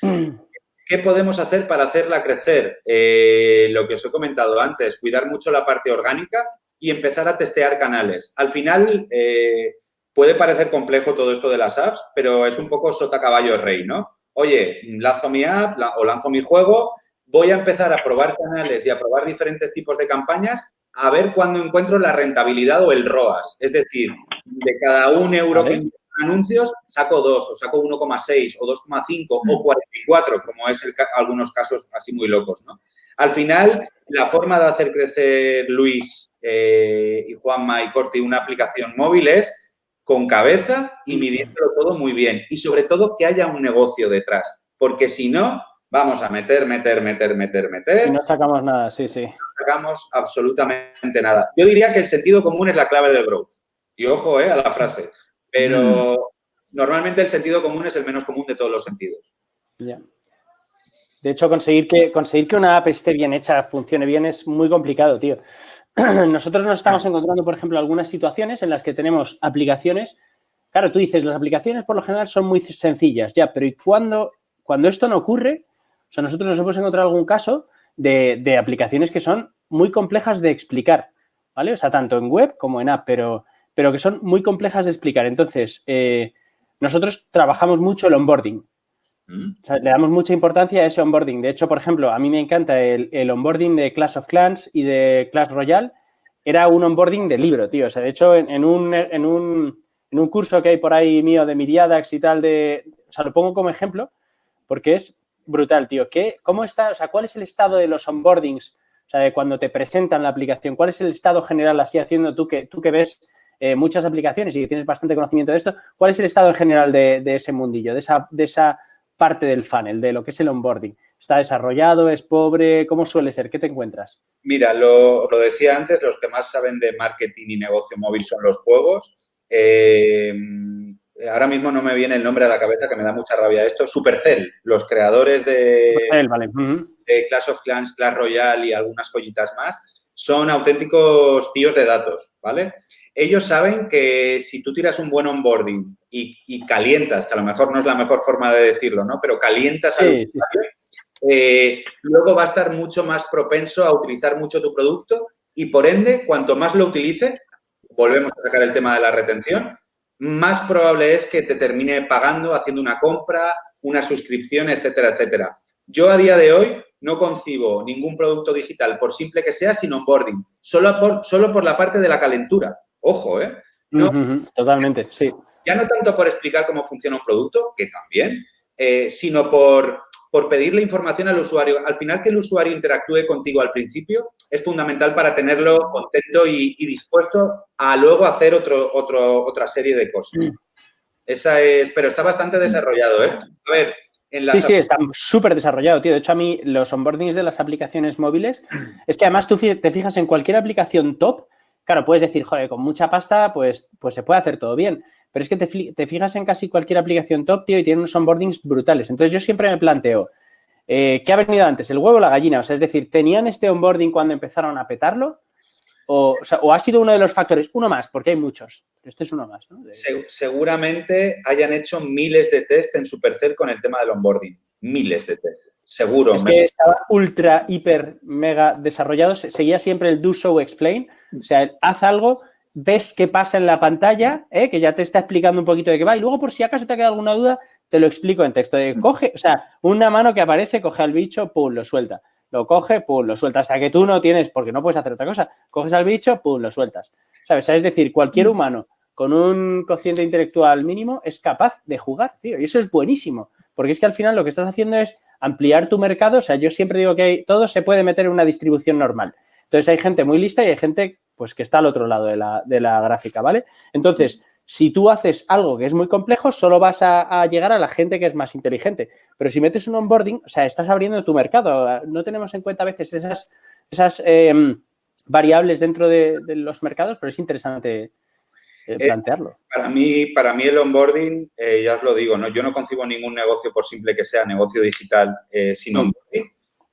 ¿Qué podemos hacer para hacerla crecer? Eh, lo que os he comentado antes, cuidar mucho la parte orgánica y empezar a testear canales. Al final, eh, puede parecer complejo todo esto de las apps, pero es un poco sota caballo rey, ¿no? oye, lanzo mi app o lanzo mi juego, voy a empezar a probar canales y a probar diferentes tipos de campañas a ver cuándo encuentro la rentabilidad o el ROAS. Es decir, de cada un euro que en anuncios, saco dos, o saco 1,6 o 2,5 o 44, como es el, algunos casos así muy locos, ¿no? Al final, la forma de hacer crecer Luis eh, y Juanma y Corti una aplicación móvil es con cabeza y midiéndolo todo muy bien. Y sobre todo que haya un negocio detrás, porque si no, vamos a meter, meter, meter, meter, meter. Y no sacamos nada, sí, sí. No sacamos absolutamente nada. Yo diría que el sentido común es la clave del growth. Y ojo eh, a la frase. Pero mm. normalmente el sentido común es el menos común de todos los sentidos. Ya. De hecho, conseguir que, conseguir que una app esté bien hecha, funcione bien, es muy complicado, tío. nosotros nos estamos encontrando, por ejemplo, algunas situaciones en las que tenemos aplicaciones. Claro, tú dices, las aplicaciones por lo general son muy sencillas, ya, pero ¿y cuando, cuando esto no ocurre? O sea, nosotros nos hemos encontrado algún caso de, aplicaciones que son muy complejas de explicar, ¿vale? O sea, tanto en web como en app, pero, pero que son muy complejas de explicar. Entonces, eh, nosotros trabajamos mucho el onboarding. Le damos mucha importancia a ese onboarding. De hecho, por ejemplo, a mí me encanta el, onboarding de Clash of Clans y de Clash Royale. Era un onboarding de libro, tío. O sea, de hecho, en, un, en, un, en un, curso que hay por ahí mío de Miriadax y tal, de, o sea, lo pongo como ejemplo porque es brutal, tío. ¿Qué, ¿Cómo está, o sea, cuál es el estado de los onboardings? O sea, de cuando te presentan la aplicación, ¿cuál es el estado general así haciendo tú que, tú que ves eh, muchas aplicaciones y que tienes bastante conocimiento de esto? ¿Cuál es el estado en general de, de ese mundillo, de esa, de esa parte del funnel, de lo que es el onboarding? ¿Está desarrollado? ¿Es pobre? ¿Cómo suele ser? ¿Qué te encuentras? Mira, lo, decía antes, los que más saben de marketing y negocio móvil son los juegos. Eh, ahora mismo no me viene el nombre a la cabeza, que me da mucha rabia esto. Supercell, los creadores de, de Clash of Clans, Clash Royale y algunas joyitas más, son auténticos tíos de datos, ¿vale? Ellos saben que si tú tiras un buen onboarding y, calientas, que a lo mejor no es la mejor forma de decirlo, ¿no? Pero calientas al usuario, eh, luego va a estar mucho más propenso a utilizar mucho tu producto y por ende, cuanto más lo utilice, volvemos a sacar el tema de la retención, más probable es que te termine pagando, haciendo una compra, una suscripción, etcétera, etcétera. Yo a día de hoy no concibo ningún producto digital, por simple que sea, sin onboarding, solo por, solo por la parte de la calentura. Ojo, ¿eh? totalmente, sí. Ya no tanto por explicar cómo funciona un producto, que también, eh, sino por, por pedirle información al usuario. Al final, que el usuario interactúe contigo al principio es fundamental para tenerlo contento y, dispuesto a luego hacer otro, otro, otra serie de cosas. Mm. Esa es, pero está bastante desarrollado, ¿eh? A ver, Sí, sí, está súper desarrollado, tío. De hecho, a mí los onboardings de las aplicaciones móviles, es que además tú te fijas en cualquier aplicación top, claro, puedes decir, joder, con mucha pasta, pues, pues se puede hacer todo bien. Pero es que te, fijas en casi cualquier aplicación top, tío, y tiene unos onboardings brutales. Entonces, yo siempre me planteo, eh, ¿qué ha venido antes, el huevo o la gallina? O sea, es decir, ¿tenían este onboarding cuando empezaron a petarlo? O, ha sido uno de los factores, uno más, porque hay muchos, este es uno más. ¿no? seguramente hayan hecho miles de test en Supercell con el tema del onboarding. Miles de test, seguro. Es que estaba ultra, hiper, mega desarrollado. Seguía siempre el do, show, explain. O sea, haz algo, ves qué pasa en la pantalla, ¿eh? que ya te está explicando un poquito de qué va. Y luego, por si acaso te ha quedado alguna duda, te lo explico en texto. De, coge, o sea, una mano que aparece, coge al bicho, pum, lo suelta lo coge, pum, lo suelta. Hasta que tú no tienes, porque no puedes hacer otra cosa, coges al bicho, pum, lo sueltas. ¿Sabes? Es decir, cualquier mm. humano con un cociente intelectual mínimo es capaz de jugar, tío. Y eso es buenísimo, porque es que al final lo que estás haciendo es ampliar tu mercado. O sea, yo siempre digo que todo se puede meter en una distribución normal. Entonces hay gente muy lista y hay gente pues que está al otro lado de la, de la gráfica, ¿vale? Entonces, si tú haces algo que es muy complejo, solo vas a, llegar a la gente que es más inteligente. Pero si metes un onboarding, o sea, estás abriendo tu mercado. No tenemos en cuenta a veces esas, esas em, variables dentro de, los mercados, pero es interesante eh, eh, plantearlo. para, mí, para mí el onboarding, eh, ya os lo digo, ¿no? yo no concibo ningún negocio por simple que sea negocio digital sin onboarding.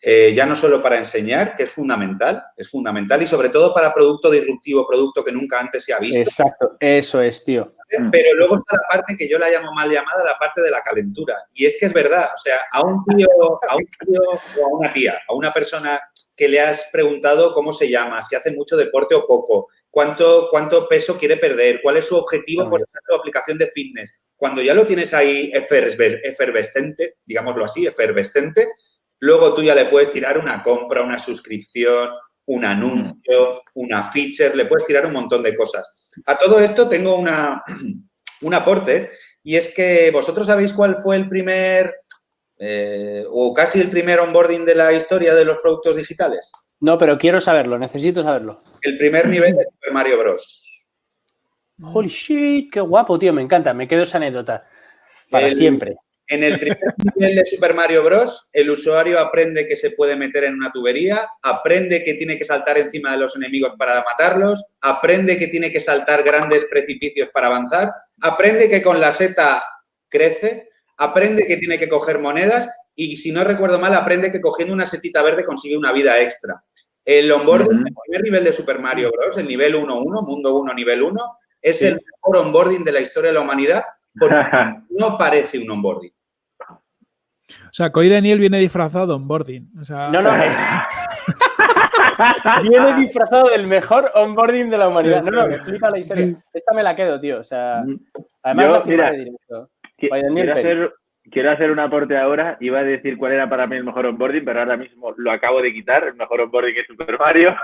Eh, ya no solo para enseñar, que es fundamental, es fundamental, y sobre todo para producto disruptivo, producto que nunca antes se ha visto. Exacto, eso es, tío. Pero luego está la parte que yo la llamo mal llamada, la parte de la calentura. Y es que es verdad, o sea, a un tío, a un tío o a una tía, a una persona que le has preguntado cómo se llama, si hace mucho deporte o poco, cuánto, cuánto peso quiere perder, cuál es su objetivo por ejemplo, aplicación de fitness. Cuando ya lo tienes ahí efervescente, digámoslo así, efervescente, Luego tú ya le puedes tirar una compra, una suscripción, un anuncio, una feature, le puedes tirar un montón de cosas. A todo esto tengo una, un aporte y es que vosotros sabéis cuál fue el primer eh, o casi el primer onboarding de la historia de los productos digitales. No, pero quiero saberlo, necesito saberlo. El primer nivel de Super Mario Bros. Holy shit, qué guapo, tío, me encanta, me quedo esa anécdota. Para siempre. En el primer nivel de Super Mario Bros., el usuario aprende que se puede meter en una tubería, aprende que tiene que saltar encima de los enemigos para matarlos, aprende que tiene que saltar grandes precipicios para avanzar, aprende que con la seta crece, aprende que tiene que coger monedas y, si no recuerdo mal, aprende que cogiendo una setita verde consigue una vida extra. El onboarding, el primer nivel de Super Mario Bros., el nivel 1.1, mundo 1, nivel 1, es el mejor onboarding de la historia de la humanidad porque no parece un onboarding. O sea, Coy Daniel viene disfrazado de onboarding. No, no. viene disfrazado del mejor onboarding de la humanidad. No, no, me flipa la historia. Esta me la quedo, tío. O sea, además Yo, de directo. Quiero hacer, quiero hacer un aporte ahora. Iba a decir cuál era para mí el mejor onboarding, pero ahora mismo lo acabo de quitar. El mejor onboarding es Super Mario.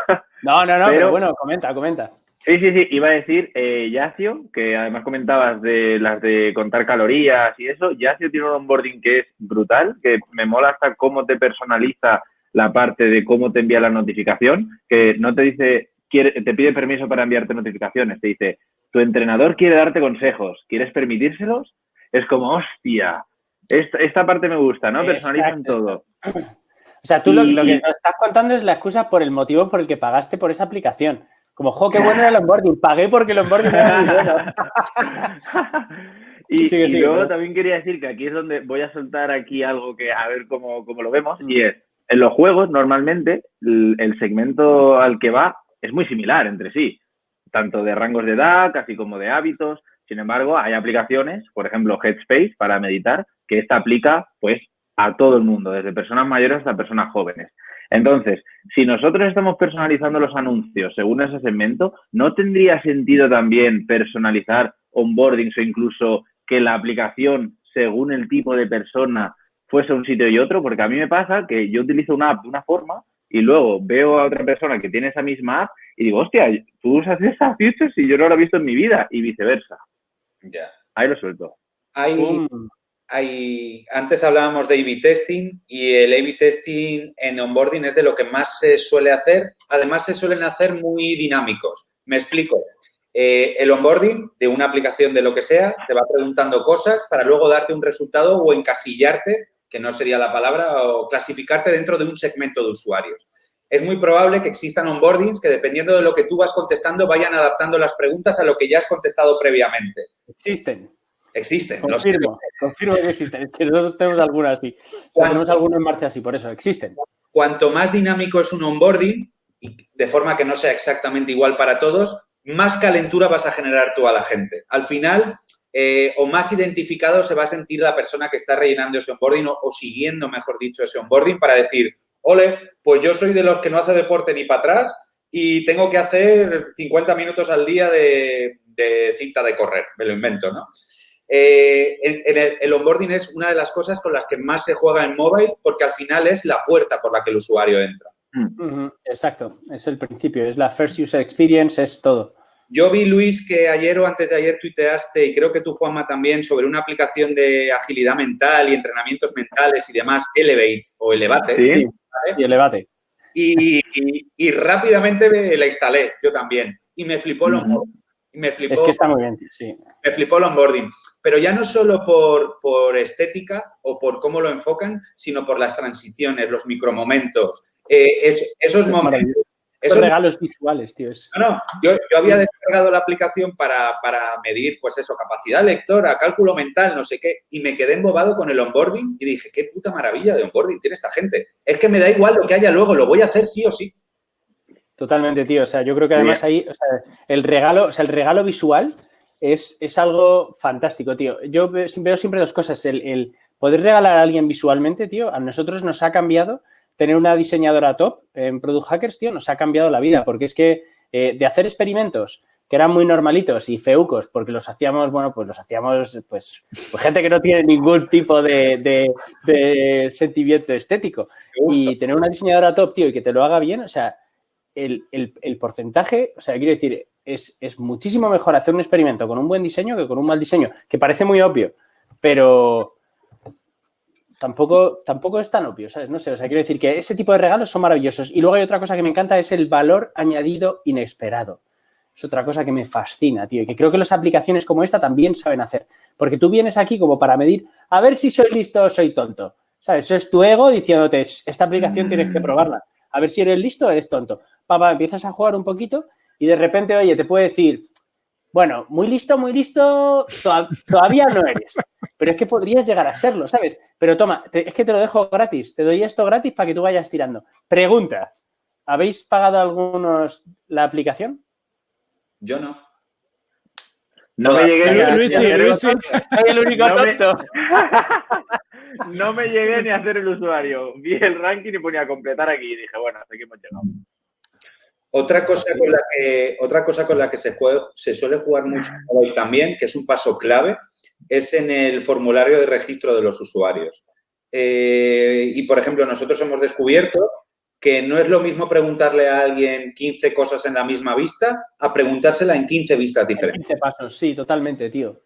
No, no, no, pero bueno, comenta, comenta. Sí, sí, sí, iba a decir eh, Yacio, que además comentabas de las de contar calorías y eso. Yacio tiene un onboarding que es brutal, que me mola hasta cómo te personaliza la parte de cómo te envía la notificación, que no te dice, quiere, te pide permiso para enviarte notificaciones, te dice, tu entrenador quiere darte consejos, ¿quieres permitírselos? Es como, hostia, esta, parte me gusta, ¿no? Personalizan todo. O sea, tú lo, lo, que nos estás contando es la excusa por el motivo por el que pagaste por esa aplicación. Como, jo, qué bueno era el onboarding. Pagué porque el onboarding era muy bueno. y, yo también quería decir que aquí es donde voy a soltar aquí algo que a ver cómo, lo vemos. Y es, en los juegos, normalmente, el, segmento al que va es muy similar entre sí. tanto de rangos de edad, casi como de hábitos. Sin embargo, hay aplicaciones, por ejemplo, Headspace para meditar, que esta aplica pues a todo el mundo, desde personas mayores hasta personas jóvenes. Entonces, si nosotros estamos personalizando los anuncios según ese segmento, ¿no tendría sentido también personalizar onboardings o incluso que la aplicación, según el tipo de persona, fuese un sitio y otro? Porque a mí me pasa que yo utilizo una app de una forma y luego veo a otra persona que tiene esa misma app y digo, hostia, tú usas esa feature si yo no la he visto en mi vida y viceversa. Ya. Ahí lo suelto. Hay, hay, antes hablábamos de A-B testing y el A-B testing en onboarding es de lo que más se suele hacer. Además, se suelen hacer muy dinámicos. Me explico. Eh, el onboarding de una aplicación de lo que sea te va preguntando cosas para luego darte un resultado o encasillarte, que no sería la palabra, o clasificarte dentro de un segmento de usuarios. Es muy probable que existan onboardings que, dependiendo de lo que tú vas contestando, vayan adaptando las preguntas a lo que ya has contestado previamente. Existen. Existen. Confirmo, confirmo que existen. Es que nosotros tenemos algunas así. tenemos algunos en marcha así, por eso, existen. Cuanto más dinámico es un onboarding, de forma que no sea exactamente igual para todos, más calentura vas a generar tú a la gente. Al final, eh, o más identificado se va a sentir la persona que está rellenando ese onboarding o, siguiendo, mejor dicho, ese onboarding para decir, ole, pues yo soy de los que no hace deporte ni para atrás y tengo que hacer 50 minutos al día de, de cinta de correr, me lo invento, ¿no? Eh, el, onboarding es una de las cosas con las que más se juega en mobile porque al final es la puerta por la que el usuario entra. Mm. Exacto, es el principio, es la first user experience, es todo. Yo vi, Luis, que ayer o antes de ayer tuiteaste, y creo que tú, Juanma, también, sobre una aplicación de agilidad mental y entrenamientos mentales y demás, Elevate o Elevate. Sí, y Elevate. Y, rápidamente la instalé, yo también. Y me flipó el me flipó, es que está muy bien, sí. Me flipó el onboarding pero ya no solo por, estética o por cómo lo enfocan, sino por las transiciones, los micromomentos, eh, esos momentos. Esos regalos visuales, tío. No, no, yo, había descargado la aplicación para, medir, pues eso, capacidad lectora, cálculo mental, no sé qué, y me quedé embobado con el onboarding y dije, qué puta maravilla de onboarding tiene esta gente. Es que me da igual lo que haya luego, lo voy a hacer sí o sí. Totalmente, tío. O sea, yo creo que además ahí, o sea, el regalo, o sea, el regalo visual es, algo fantástico, tío. Yo veo siempre dos cosas. El, poder regalar a alguien visualmente, tío, a nosotros nos ha cambiado tener una diseñadora top en Product Hackers, tío, nos ha cambiado la vida, porque es que eh, de hacer experimentos que eran muy normalitos y feucos, porque los hacíamos, bueno, pues los hacíamos, pues, pues gente que no tiene ningún tipo de, sentimiento estético. Y tener una diseñadora top, tío, y que te lo haga bien, o sea, el, el porcentaje, o sea, quiero decir, es, muchísimo mejor hacer un experimento con un buen diseño que con un mal diseño, que parece muy obvio, pero tampoco, tampoco es tan obvio, ¿sabes? No sé, o sea, quiero decir que ese tipo de regalos son maravillosos. Y luego hay otra cosa que me encanta, es el valor añadido inesperado. Es otra cosa que me fascina, tío, y que creo que las aplicaciones como esta también saben hacer. Porque tú vienes aquí como para medir, a ver si soy listo o soy tonto. ¿Sabes? Eso es tu ego diciéndote, esta aplicación tienes que probarla. A ver si eres listo o eres tonto. Papá, empiezas a jugar un poquito y de repente, oye, te puede decir, bueno, muy listo, muy listo, todavía no eres, pero es que podrías llegar a serlo, ¿sabes? Pero toma, es que te lo dejo gratis, te doy esto gratis para que tú vayas tirando. Pregunta, ¿habéis pagado algunos la aplicación? Yo no. No, me llegué, Luis, Luis, soy el único tonto. no me llegué ni a hacer el usuario. Vi el ranking y ponía a completar aquí y dije, bueno, hasta aquí hemos llegado. Otra cosa con la que, otra cosa con la que se, se suele jugar mucho hoy también, que es un paso clave, es en el formulario de registro de los usuarios. Eh, y, por ejemplo, nosotros hemos descubierto que no es lo mismo preguntarle a alguien 15 cosas en la misma vista a preguntársela en 15 vistas diferentes. 15 pasos, sí, totalmente, tío.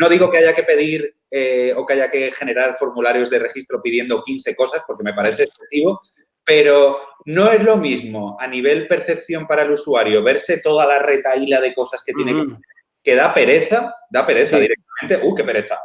No digo que haya que pedir eh, o que haya que generar formularios de registro pidiendo 15 cosas, porque me parece excesivo, pero no es lo mismo a nivel percepción para el usuario verse toda la retaíla de cosas que tiene que, que da pereza, da pereza directamente, ¡uh, qué pereza!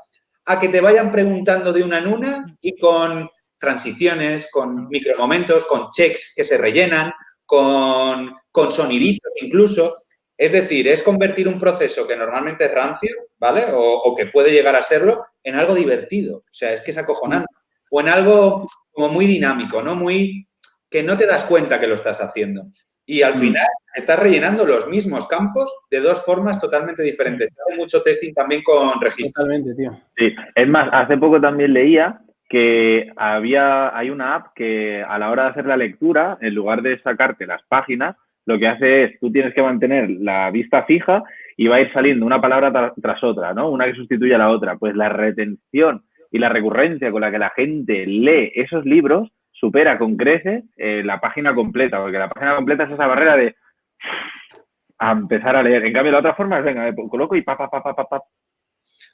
A que te vayan preguntando de una en una y con transiciones, con micromomentos, con checks que se rellenan, con, con soniditos incluso. Es decir, es convertir un proceso que normalmente es rancio, ¿vale? O, o, que puede llegar a serlo, en algo divertido. O sea, es que es acojonante. O en algo como muy dinámico, ¿no? Muy que no te das cuenta que lo estás haciendo. Y al mm. final estás rellenando los mismos campos de dos formas totalmente diferentes. Hay mucho testing también con registro. Totalmente, tío. Sí, es más, hace poco también leía que había, hay una app que a la hora de hacer la lectura, en lugar de sacarte las páginas, lo que hace es, tú tienes que mantener la vista fija y va a ir saliendo una palabra tras otra, ¿no? Una que sustituye a la otra. Pues la retención y la recurrencia con la que la gente lee esos libros supera con creces eh, la página completa, porque la página completa es esa barrera de a empezar a leer. En cambio, la otra forma es, venga, coloco y pa, pa, pa, pa, pa, pa,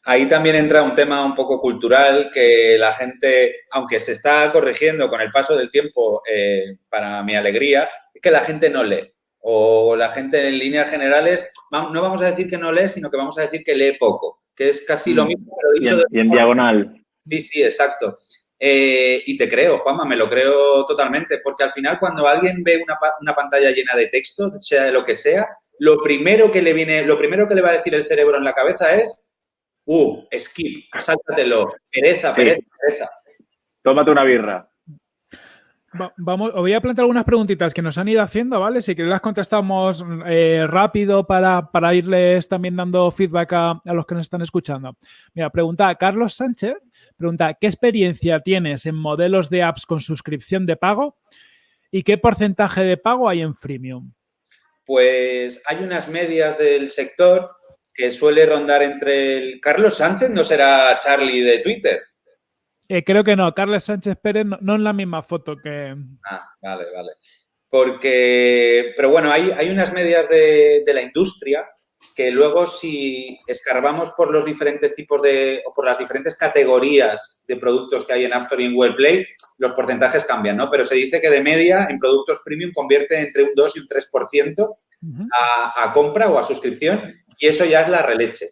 Ahí también entra un tema un poco cultural que la gente, aunque se está corrigiendo con el paso del tiempo, eh, para mi alegría, es que la gente no lee. O la gente en líneas generales, no vamos a decir que no lee, sino que vamos a decir que lee poco, que es casi lo mm. mismo. Pero y, en, diagonal. Sí, sí, exacto. Eh, y te creo, Juanma, me lo creo totalmente, porque al final cuando alguien ve una, una, pantalla llena de texto, sea de lo que sea, lo primero que le viene, lo primero que le va a decir el cerebro en la cabeza es Uh, skip, sáltatelo. Pereza, pereza, pereza. Tómate una birra. Vamos, os voy a plantear algunas preguntitas que nos han ido haciendo, ¿vale? Si que las contestamos eh, rápido para, irles también dando feedback a, los que nos están escuchando. Mira, pregunta Carlos Sánchez, pregunta, ¿qué experiencia tienes en modelos de apps con suscripción de pago? ¿Y qué porcentaje de pago hay en freemium? Pues hay unas medias del sector que suele rondar entre el... Carlos Sánchez no será Charlie de Twitter. Eh, creo que no, Carlos Sánchez Pérez no, en la misma foto que... Ah, vale, vale. Porque, pero bueno, hay, hay unas medias de, la industria que luego si escarbamos por los diferentes tipos de, o por las diferentes categorías de productos que hay en App Store y en Google Play, los porcentajes cambian, ¿no? Pero se dice que de media en productos premium convierte entre un 2 y un 3% a, a compra o a suscripción y eso ya es la releche.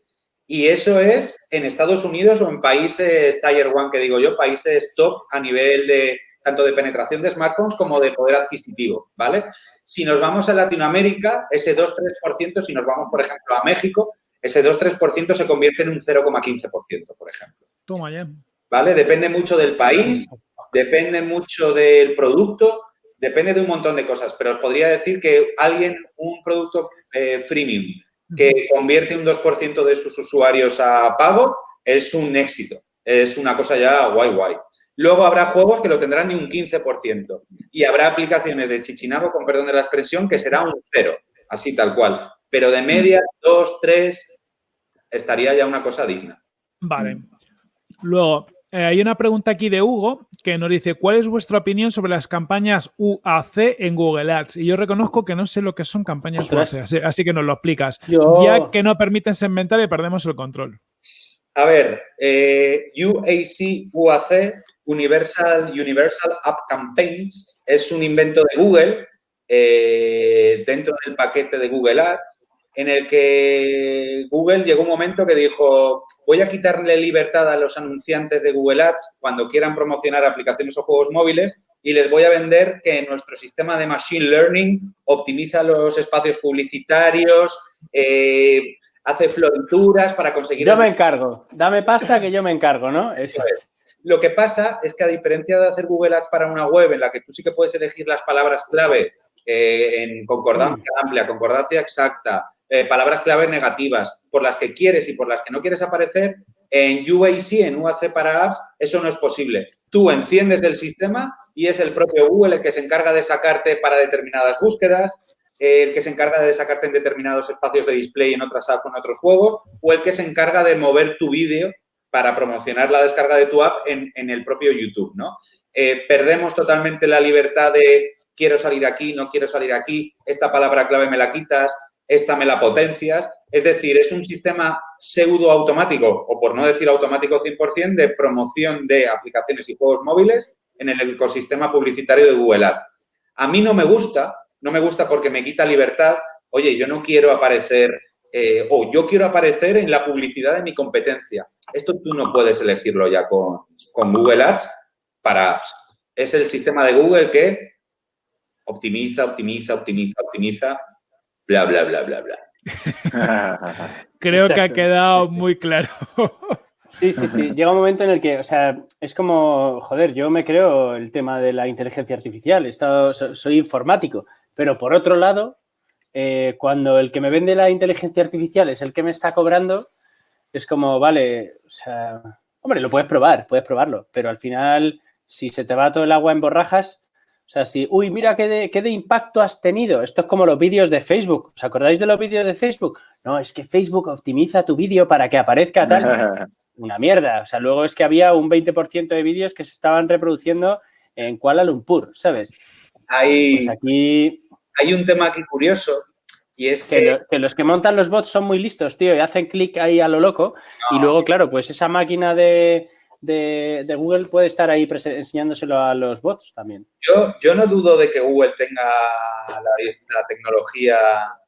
Y eso es en Estados Unidos o en países Tier One, que digo yo, países top a nivel de tanto de penetración de smartphones como de poder adquisitivo, ¿vale? Si nos vamos a Latinoamérica, ese 2-3%, si nos vamos, por ejemplo, a México, ese 2-3% se convierte en un 0,15%, por ejemplo. Toma ya. ¿Vale? Depende mucho del país, depende mucho del producto, depende de un montón de cosas, pero os podría decir que alguien, un producto eh, freemium, que convierte un 2% de sus usuarios a pago, es un éxito. Es una cosa ya guay, guay. Luego habrá juegos que lo tendrán de un 15% y habrá aplicaciones de chichinabo, con perdón de la expresión, que será un cero, así tal cual. Pero de media, dos, tres, estaría ya una cosa digna. Vale. Luego, eh, hay una pregunta aquí de Hugo que nos dice, ¿cuál es vuestra opinión sobre las campañas UAC en Google Ads? Y yo reconozco que no sé lo que son campañas UAC, así, que nos lo explicas. Ya que no permiten segmentar y perdemos el control. A ver, eh, UAC, UAC, Universal, Universal App Campaigns, es un invento de Google eh, dentro del paquete de Google Ads en el que Google llegó un momento que dijo, voy a quitarle libertad a los anunciantes de Google Ads cuando quieran promocionar aplicaciones o juegos móviles y les voy a vender que nuestro sistema de Machine Learning optimiza los espacios publicitarios, eh, hace florituras para conseguir... Yo me encargo, dame pasta que yo me encargo, ¿no? Eso es. Lo que pasa es que a diferencia de hacer Google Ads para una web en la que tú sí que puedes elegir las palabras clave eh, en concordancia amplia, concordancia exacta, eh, palabras clave negativas por las que quieres y por las que no quieres aparecer, en UAC, en UAC para apps, eso no es posible. Tú enciendes el sistema y es el propio Google el que se encarga de sacarte para determinadas búsquedas, el que se encarga de sacarte en determinados espacios de display en otras apps o en otros juegos, o el que se encarga de mover tu vídeo para promocionar la descarga de tu app en, el propio YouTube, ¿no? Eh, perdemos totalmente la libertad de quiero salir aquí, no quiero salir aquí, esta palabra clave me la quitas, esta me la potencias. Es decir, es un sistema pseudo automático, o por no decir automático 100%, de promoción de aplicaciones y juegos móviles en el ecosistema publicitario de Google Ads. A mí no me gusta, no me gusta porque me quita libertad. Oye, yo no quiero aparecer eh, o yo quiero aparecer en la publicidad de mi competencia. Esto tú no puedes elegirlo ya con, con Google Ads para Es el sistema de Google que optimiza, optimiza, optimiza, optimiza bla, bla, bla, bla, bla. Creo que ha quedado muy claro. Sí, sí, sí. Llega un momento en el que, o sea, es como, joder, yo me creo el tema de la inteligencia artificial, he estado, soy informático, Pero por otro lado, eh, cuando el que me vende la inteligencia artificial es el que me está cobrando, es como, vale, o sea, hombre, lo puedes probar, puedes probarlo, pero al final, si se te va todo el agua en borrajas, o sea, si, uy, mira qué de, qué de impacto has tenido. Esto es como los vídeos de Facebook. ¿Os acordáis de los vídeos de Facebook? No, es que Facebook optimiza tu vídeo para que aparezca tal. Una mierda. O sea, luego es que había un 20% de vídeos que se estaban reproduciendo en Kuala Lumpur, ¿sabes? Hay, pues aquí... hay un tema aquí curioso y es que... Que, los que montan los bots son muy listos, tío, y hacen clic ahí a lo loco. Y luego, claro, pues esa máquina de, de, Google puede estar ahí enseñándoselo a los bots también. Yo, yo no dudo de que Google tenga la, tecnología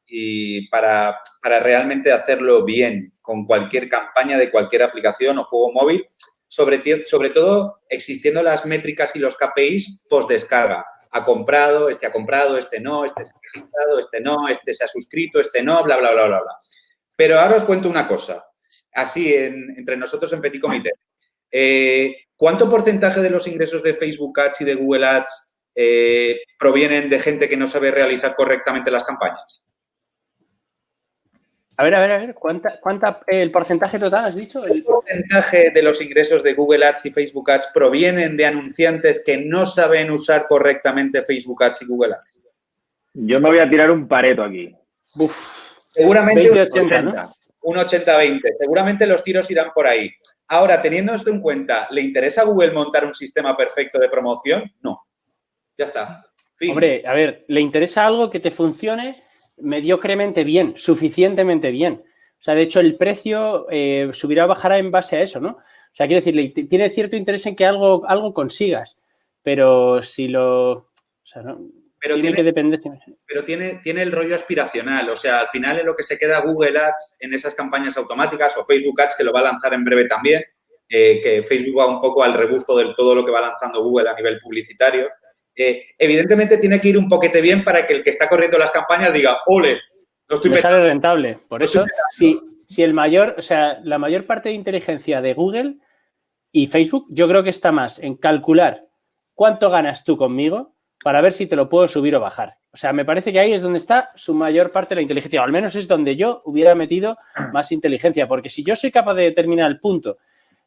y para, para, realmente hacerlo bien con cualquier campaña de cualquier aplicación o juego móvil, sobre, sobre todo existiendo las métricas y los KPIs post descarga. Ha comprado, este ha comprado, este no, este se ha registrado, este no, este se ha suscrito, este no, bla, bla, bla, bla, bla. Pero ahora os cuento una cosa, así entre nosotros en Petit Comité. Eh, ¿Cuánto porcentaje de los ingresos de Facebook Ads y de Google Ads eh, provienen de gente que no sabe realizar correctamente las campañas? A ver, a ver, a ver, ¿cuánta, cuánta el porcentaje total has dicho? El porcentaje de los ingresos de Google Ads y Facebook Ads provienen de anunciantes que no saben usar correctamente Facebook Ads y Google Ads? Yo me voy a tirar un pareto aquí. Seguramente un 80-20. Seguramente los tiros irán por ahí. Ahora, teniendo esto en cuenta, ¿le interesa a Google montar un sistema perfecto de promoción? No. Ya está. Hombre, a ver, ¿le interesa algo que te funcione mediocremente bien, suficientemente bien? O sea, de hecho, el precio eh, subirá o bajará en base a eso, ¿no? O sea, quiero decir, tiene cierto interés en que algo, algo consigas, pero si lo... O sea, no, pero tiene, Pero tiene, tiene el rollo aspiracional. O sea, al final es lo que se queda Google Ads en esas campañas automáticas o Facebook Ads, que lo va a lanzar en breve también, eh, que Facebook va un poco al rebufo de todo lo que va lanzando Google a nivel publicitario. Eh, evidentemente tiene que ir un poquete bien para que el que está corriendo las campañas diga, ole, lo estoy Me sale rentable. Por eso, si, si el mayor, o sea, la mayor parte de inteligencia de Google y Facebook, yo creo que está más en calcular cuánto ganas tú conmigo para ver si te lo puedo subir o bajar. O sea, me parece que ahí es donde está su mayor parte de la inteligencia, o al menos es donde yo hubiera metido más inteligencia, porque si yo soy capaz de determinar el punto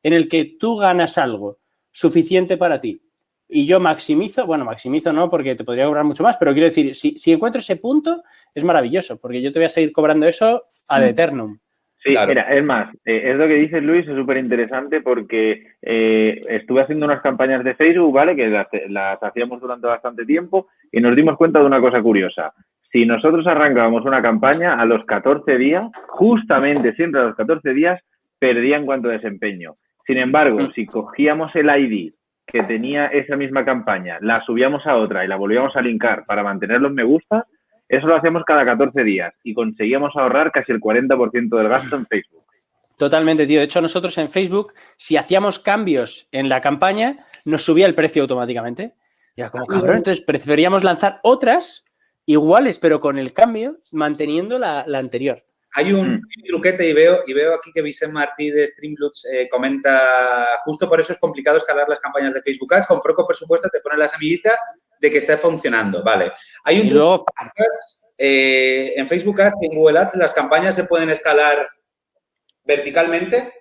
en el que tú ganas algo suficiente para ti y yo maximizo, bueno, maximizo no, porque te podría cobrar mucho más, pero quiero decir, si, si encuentro ese punto, es maravilloso, porque yo te voy a seguir cobrando eso ad mm. eternum. Sí, mira, es más, eh, es lo que dices Luis, es súper interesante porque eh, estuve haciendo unas campañas de Facebook, ¿vale? Que las, hacíamos durante bastante tiempo y nos dimos cuenta de una cosa curiosa. Si nosotros arrancábamos una campaña, a los 14 días, justamente siempre a los 14 días, perdía en cuanto a desempeño. Sin embargo, mm. si cogíamos el ID que tenía esa misma campaña, la subíamos a otra y la volvíamos a linkar para mantener los me gusta, eso lo hacemos cada 14 días y conseguíamos ahorrar casi el 40% del gasto en Facebook. Totalmente, tío. De hecho, nosotros en Facebook, si hacíamos cambios en la campaña, nos subía el precio automáticamente. Y era como, cabrón, entonces preferíamos lanzar otras iguales, pero con el cambio, manteniendo la, anterior. Hay un, mm. truquete y veo, y veo aquí que Vicente Martí de Streamloots eh, comenta, justo por eso es complicado escalar las campañas de Facebook Ads, con poco presupuesto te pone la semillita de que esté funcionando, vale. Hay un luego, eh, en Facebook Ads y en Google Ads las campañas se pueden escalar verticalmente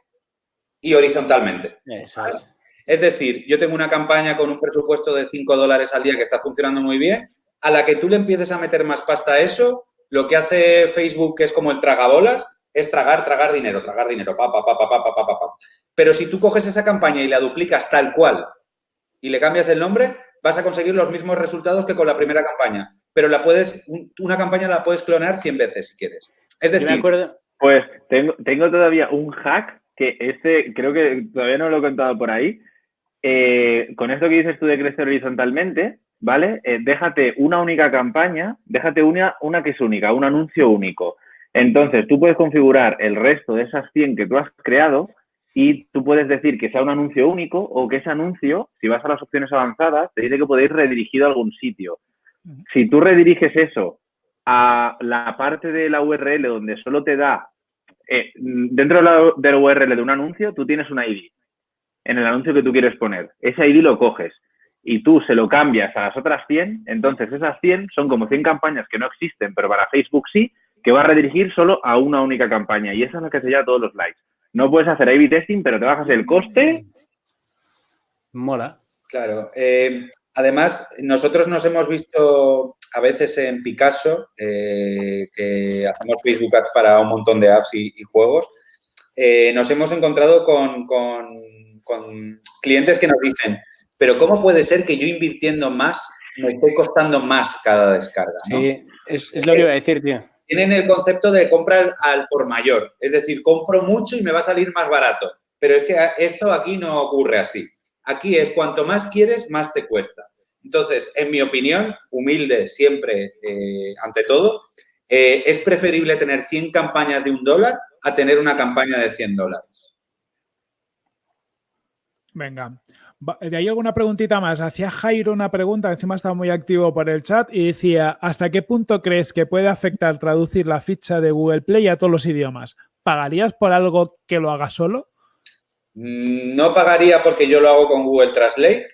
y horizontalmente. es. decir, yo tengo una campaña con un presupuesto de 5 dólares al día que está funcionando muy bien. A la que tú le empieces a meter más pasta a eso, lo que hace Facebook, que es como el tragabolas, es tragar, tragar dinero, tragar dinero, pa, pa, pa, pa, pa, pa, pa, pa. Pero si tú coges esa campaña y la duplicas tal cual y le cambias el nombre, vas a conseguir los mismos resultados que con la primera campaña. Pero la puedes, una campaña la puedes clonar 100 veces si quieres. Es decir, pues tengo, tengo todavía un hack que este creo que todavía no lo he contado por ahí. Eh, con esto que dices tú de crecer horizontalmente, ¿vale? Eh, déjate una única campaña, déjate una, una que es única, un anuncio único. Entonces, tú puedes configurar el resto de esas 100 que tú has creado y tú puedes decir que sea un anuncio único o que ese anuncio, si vas a las opciones avanzadas, te dice que podéis redirigido a algún sitio. Si tú rediriges eso a la parte de la URL donde solo te da, eh, dentro de la, de URL de un anuncio, tú tienes una ID en el anuncio que tú quieres poner. Ese ID lo coges y tú se lo cambias a las otras 100, entonces esas 100 son como 100 campañas que no existen, pero para Facebook sí, que va a redirigir solo a una única campaña. Y esa es la que se llama todos los likes. No puedes hacer A-B testing, pero te bajas el coste. Mola. Claro. Eh, además, nosotros nos hemos visto a veces en Picasso, eh, que hacemos Facebook Ads para un montón de apps y, juegos. Eh, nos hemos encontrado con, clientes que nos dicen, pero ¿cómo puede ser que yo invirtiendo más me esté costando más cada descarga? Sí, es, es, lo que iba a decir, tío tienen el concepto de compra al, por mayor. Es decir, compro mucho y me va a salir más barato. Pero es que esto aquí no ocurre así. Aquí es cuanto más quieres, más te cuesta. Entonces, en mi opinión, humilde siempre eh, ante todo, eh, es preferible tener 100 campañas de un dólar a tener una campaña de 100 dólares. Venga, ¿De ahí alguna preguntita más? Hacía Jairo una pregunta, encima estaba muy activo por el chat, y decía, ¿hasta qué punto crees que puede afectar traducir la ficha de Google Play a todos los idiomas? ¿Pagarías por algo que lo haga solo? Mm, no pagaría porque yo lo hago con Google Translate,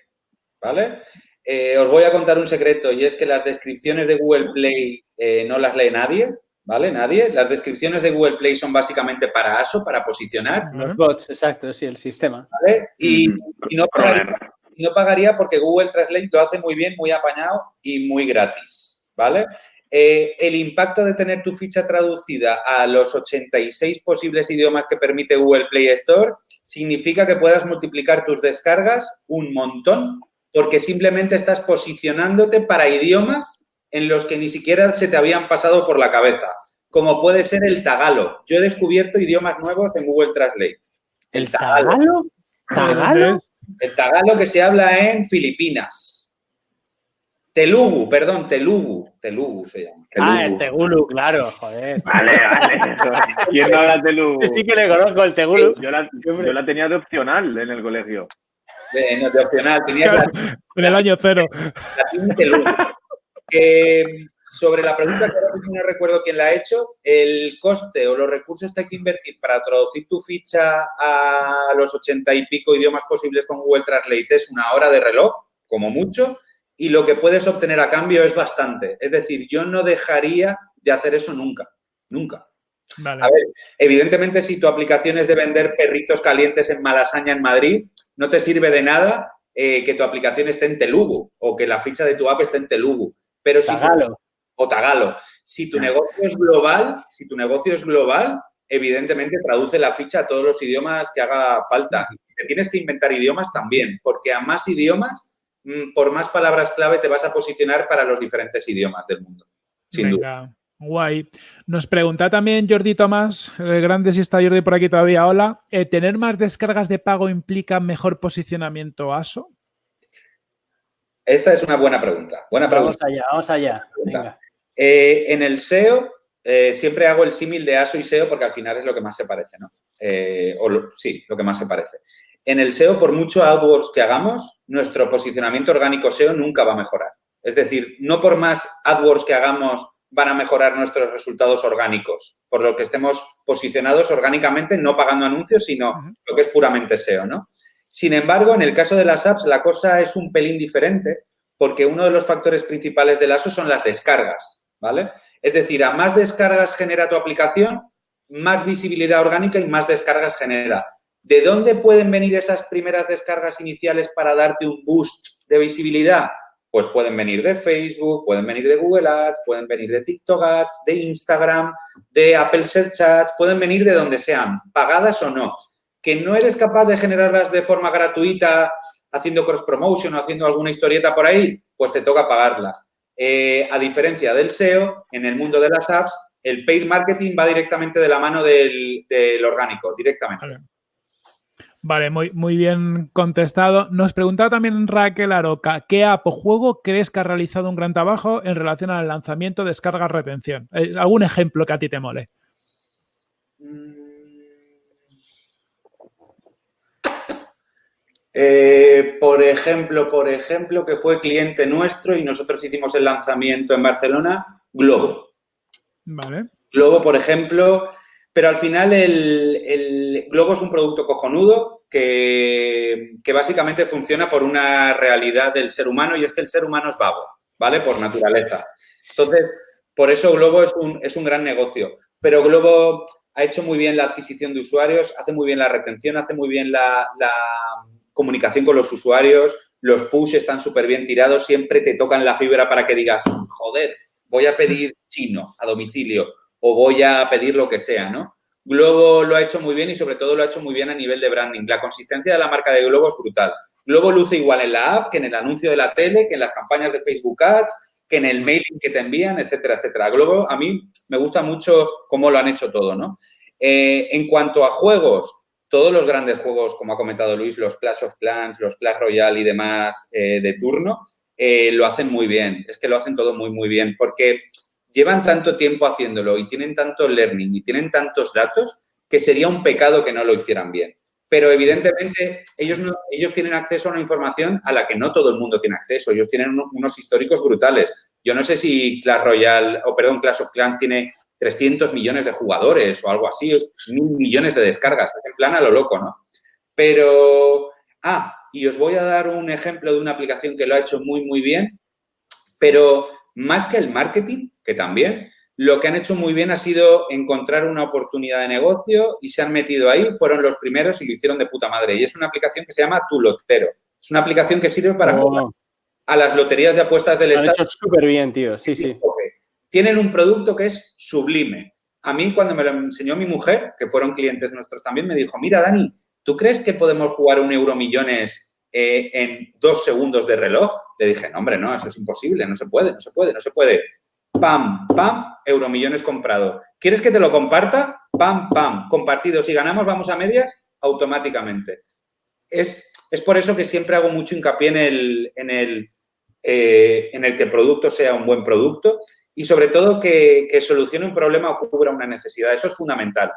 ¿vale? Eh, os voy a contar un secreto y es que las descripciones de Google Play eh, no las lee nadie, ¿vale? Nadie. Las descripciones de Google Play son básicamente para ASO, para posicionar. Los bots, exacto, sí, el sistema. ¿Vale? Y, no, pagaría, porque Google Translate lo hace muy bien, muy apañado y muy gratis, ¿vale? Eh, el impacto de tener tu ficha traducida a los 86 posibles idiomas que permite Google Play Store significa que puedas multiplicar tus descargas un montón porque simplemente estás posicionándote para idiomas en los que ni siquiera se te habían pasado por la cabeza, como puede ser el tagalo. Yo he descubierto idiomas nuevos en Google Translate. ¿El tagalo? ¿Tagalo? El tagalo que se habla en Filipinas. Telugu, perdón, Telugu. Telugu se llama. Ah, el Tegulu, claro, joder. Vale, vale. ¿Quién no habla Telugu? Sí que le conozco el Tegulu. Yo la, yo la tenía de opcional en el colegio. no, de opcional. Tenía en el año cero. La Telugu sobre la pregunta que ahora no recuerdo quién la ha hecho, el coste o los recursos que hay que invertir para traducir tu ficha a los ochenta y pico idiomas posibles con Google Translate es una hora de reloj, como mucho, y lo que puedes obtener a cambio es bastante. Es decir, yo no dejaría de hacer eso nunca, nunca. A ver, evidentemente, si tu aplicación es de vender perritos calientes en Malasaña, en Madrid, no te sirve de nada eh, que tu aplicación esté en Telugu o que la ficha de tu app esté en Telugu. Pero si tagalo. o tagalo. Si tu negocio es global, si tu negocio es global, evidentemente traduce la ficha a todos los idiomas que haga falta. te tienes que inventar idiomas también, porque a más idiomas, mm, por más palabras clave te vas a posicionar para los diferentes idiomas del mundo. Sin duda. Guay. Nos pregunta también Jordi Tomás, el grande si está Jordi por aquí todavía, hola. Eh, ¿Tener más descargas de pago implica mejor posicionamiento ASO? Esta es una buena pregunta. Buena pregunta. Vamos allá, vamos allá. Eh, en el SEO eh, siempre hago el símil de ASO y SEO porque al final es lo que más se parece, ¿no? Eh, o sí, lo que más se parece. En el SEO, por mucho AdWords que hagamos, nuestro posicionamiento orgánico SEO nunca va a mejorar. Es decir, no por más AdWords que hagamos van a mejorar nuestros resultados orgánicos, por lo que estemos posicionados orgánicamente, no pagando anuncios, sino lo que es puramente SEO, ¿no? Sin embargo, en el caso de las apps, la cosa es un pelín diferente porque uno de los factores principales del ASO son las descargas, ¿vale? Es decir, a más descargas genera tu aplicación, más visibilidad orgánica y más descargas genera. ¿De dónde pueden venir esas primeras descargas iniciales para darte un boost de visibilidad? Pues pueden venir de Facebook, pueden venir de Google Ads, pueden venir de TikTok Ads, de Instagram, de Apple Search Ads, pueden venir de donde sean, pagadas o no que no eres capaz de generarlas de forma gratuita haciendo cross-promotion o haciendo alguna historieta por ahí, pues te toca pagarlas. Eh, a diferencia del SEO, en el mundo de las apps, el paid marketing va directamente de la mano del, orgánico, directamente. Vale. muy, muy bien contestado. Nos preguntaba también Raquel Aroca, ¿qué app o juego crees que ha realizado un gran trabajo en relación al lanzamiento, descarga, retención? Eh, ¿Algún ejemplo que a ti te mole? Mm, Eh, por ejemplo, por ejemplo, que fue cliente nuestro y nosotros hicimos el lanzamiento en Barcelona, Globo. Vale. Globo, por ejemplo, Pero al final el, Globo es un producto cojonudo que, que, básicamente funciona por una realidad del ser humano y es que el ser humano es vago, ¿vale? Por naturaleza. Entonces, por eso Globo es un, es un gran negocio. Pero Globo ha hecho muy bien la adquisición de usuarios, hace muy bien la retención, hace muy bien la, la comunicación con los usuarios, los push están súper bien tirados, siempre te tocan la fibra para que digas, joder, voy a pedir chino a domicilio o voy a pedir lo que sea, ¿no? Globo lo ha hecho muy bien y sobre todo lo ha hecho muy bien a nivel de branding. La consistencia de la marca de Globo es brutal. Globo luce igual en la app que en el anuncio de la tele, que en las campañas de Facebook Ads, que en el mailing que te envían, etcétera, etcétera. Globo, a mí me gusta mucho cómo lo han hecho todo, ¿no? Eh, en cuanto a juegos, todos los grandes juegos, como ha comentado Luis, los Clash of Clans, los Clash Royale y demás eh, de turno, eh, lo hacen muy bien. Es que lo hacen todo muy, muy bien porque llevan tanto tiempo haciéndolo y tienen tanto learning y tienen tantos datos que sería un pecado que no lo hicieran bien. Pero evidentemente ellos, no, ellos tienen acceso a una información a la que no todo el mundo tiene acceso. Ellos tienen unos históricos brutales. Yo no sé si Clash Royale, o perdón, Clash of Clans tiene 300 millones de jugadores o algo así, mil millones de descargas. Es en plan a lo loco, ¿no? Pero, ah, y os voy a dar un ejemplo de una aplicación que lo ha hecho muy, muy bien, pero más que el marketing, que también, lo que han hecho muy bien ha sido encontrar una oportunidad de negocio y se han metido ahí, fueron los primeros y lo hicieron de puta madre. Y es una aplicación que se llama Tu Lotero. Es una aplicación que sirve para oh. jugar a las loterías de apuestas del Estado. Han hecho súper bien, tío, sí, sí. Tienen un producto que es sublime. A mí, cuando me lo enseñó mi mujer, que fueron clientes nuestros también, me dijo, mira, Dani, ¿tú crees que podemos jugar un euro millones eh, en dos segundos de reloj? Le dije, no, hombre, no, eso es imposible, no se puede, no se puede, no se puede. Pam, pam, euromillones comprado. ¿Quieres que te lo comparta? Pam, pam, compartido. Si ganamos, vamos a medias automáticamente. Es, es por eso que siempre hago mucho hincapié en el, en, el, eh, en el que el producto sea un buen producto y sobre todo que, que solucione un problema o cubra una necesidad. Eso es fundamental.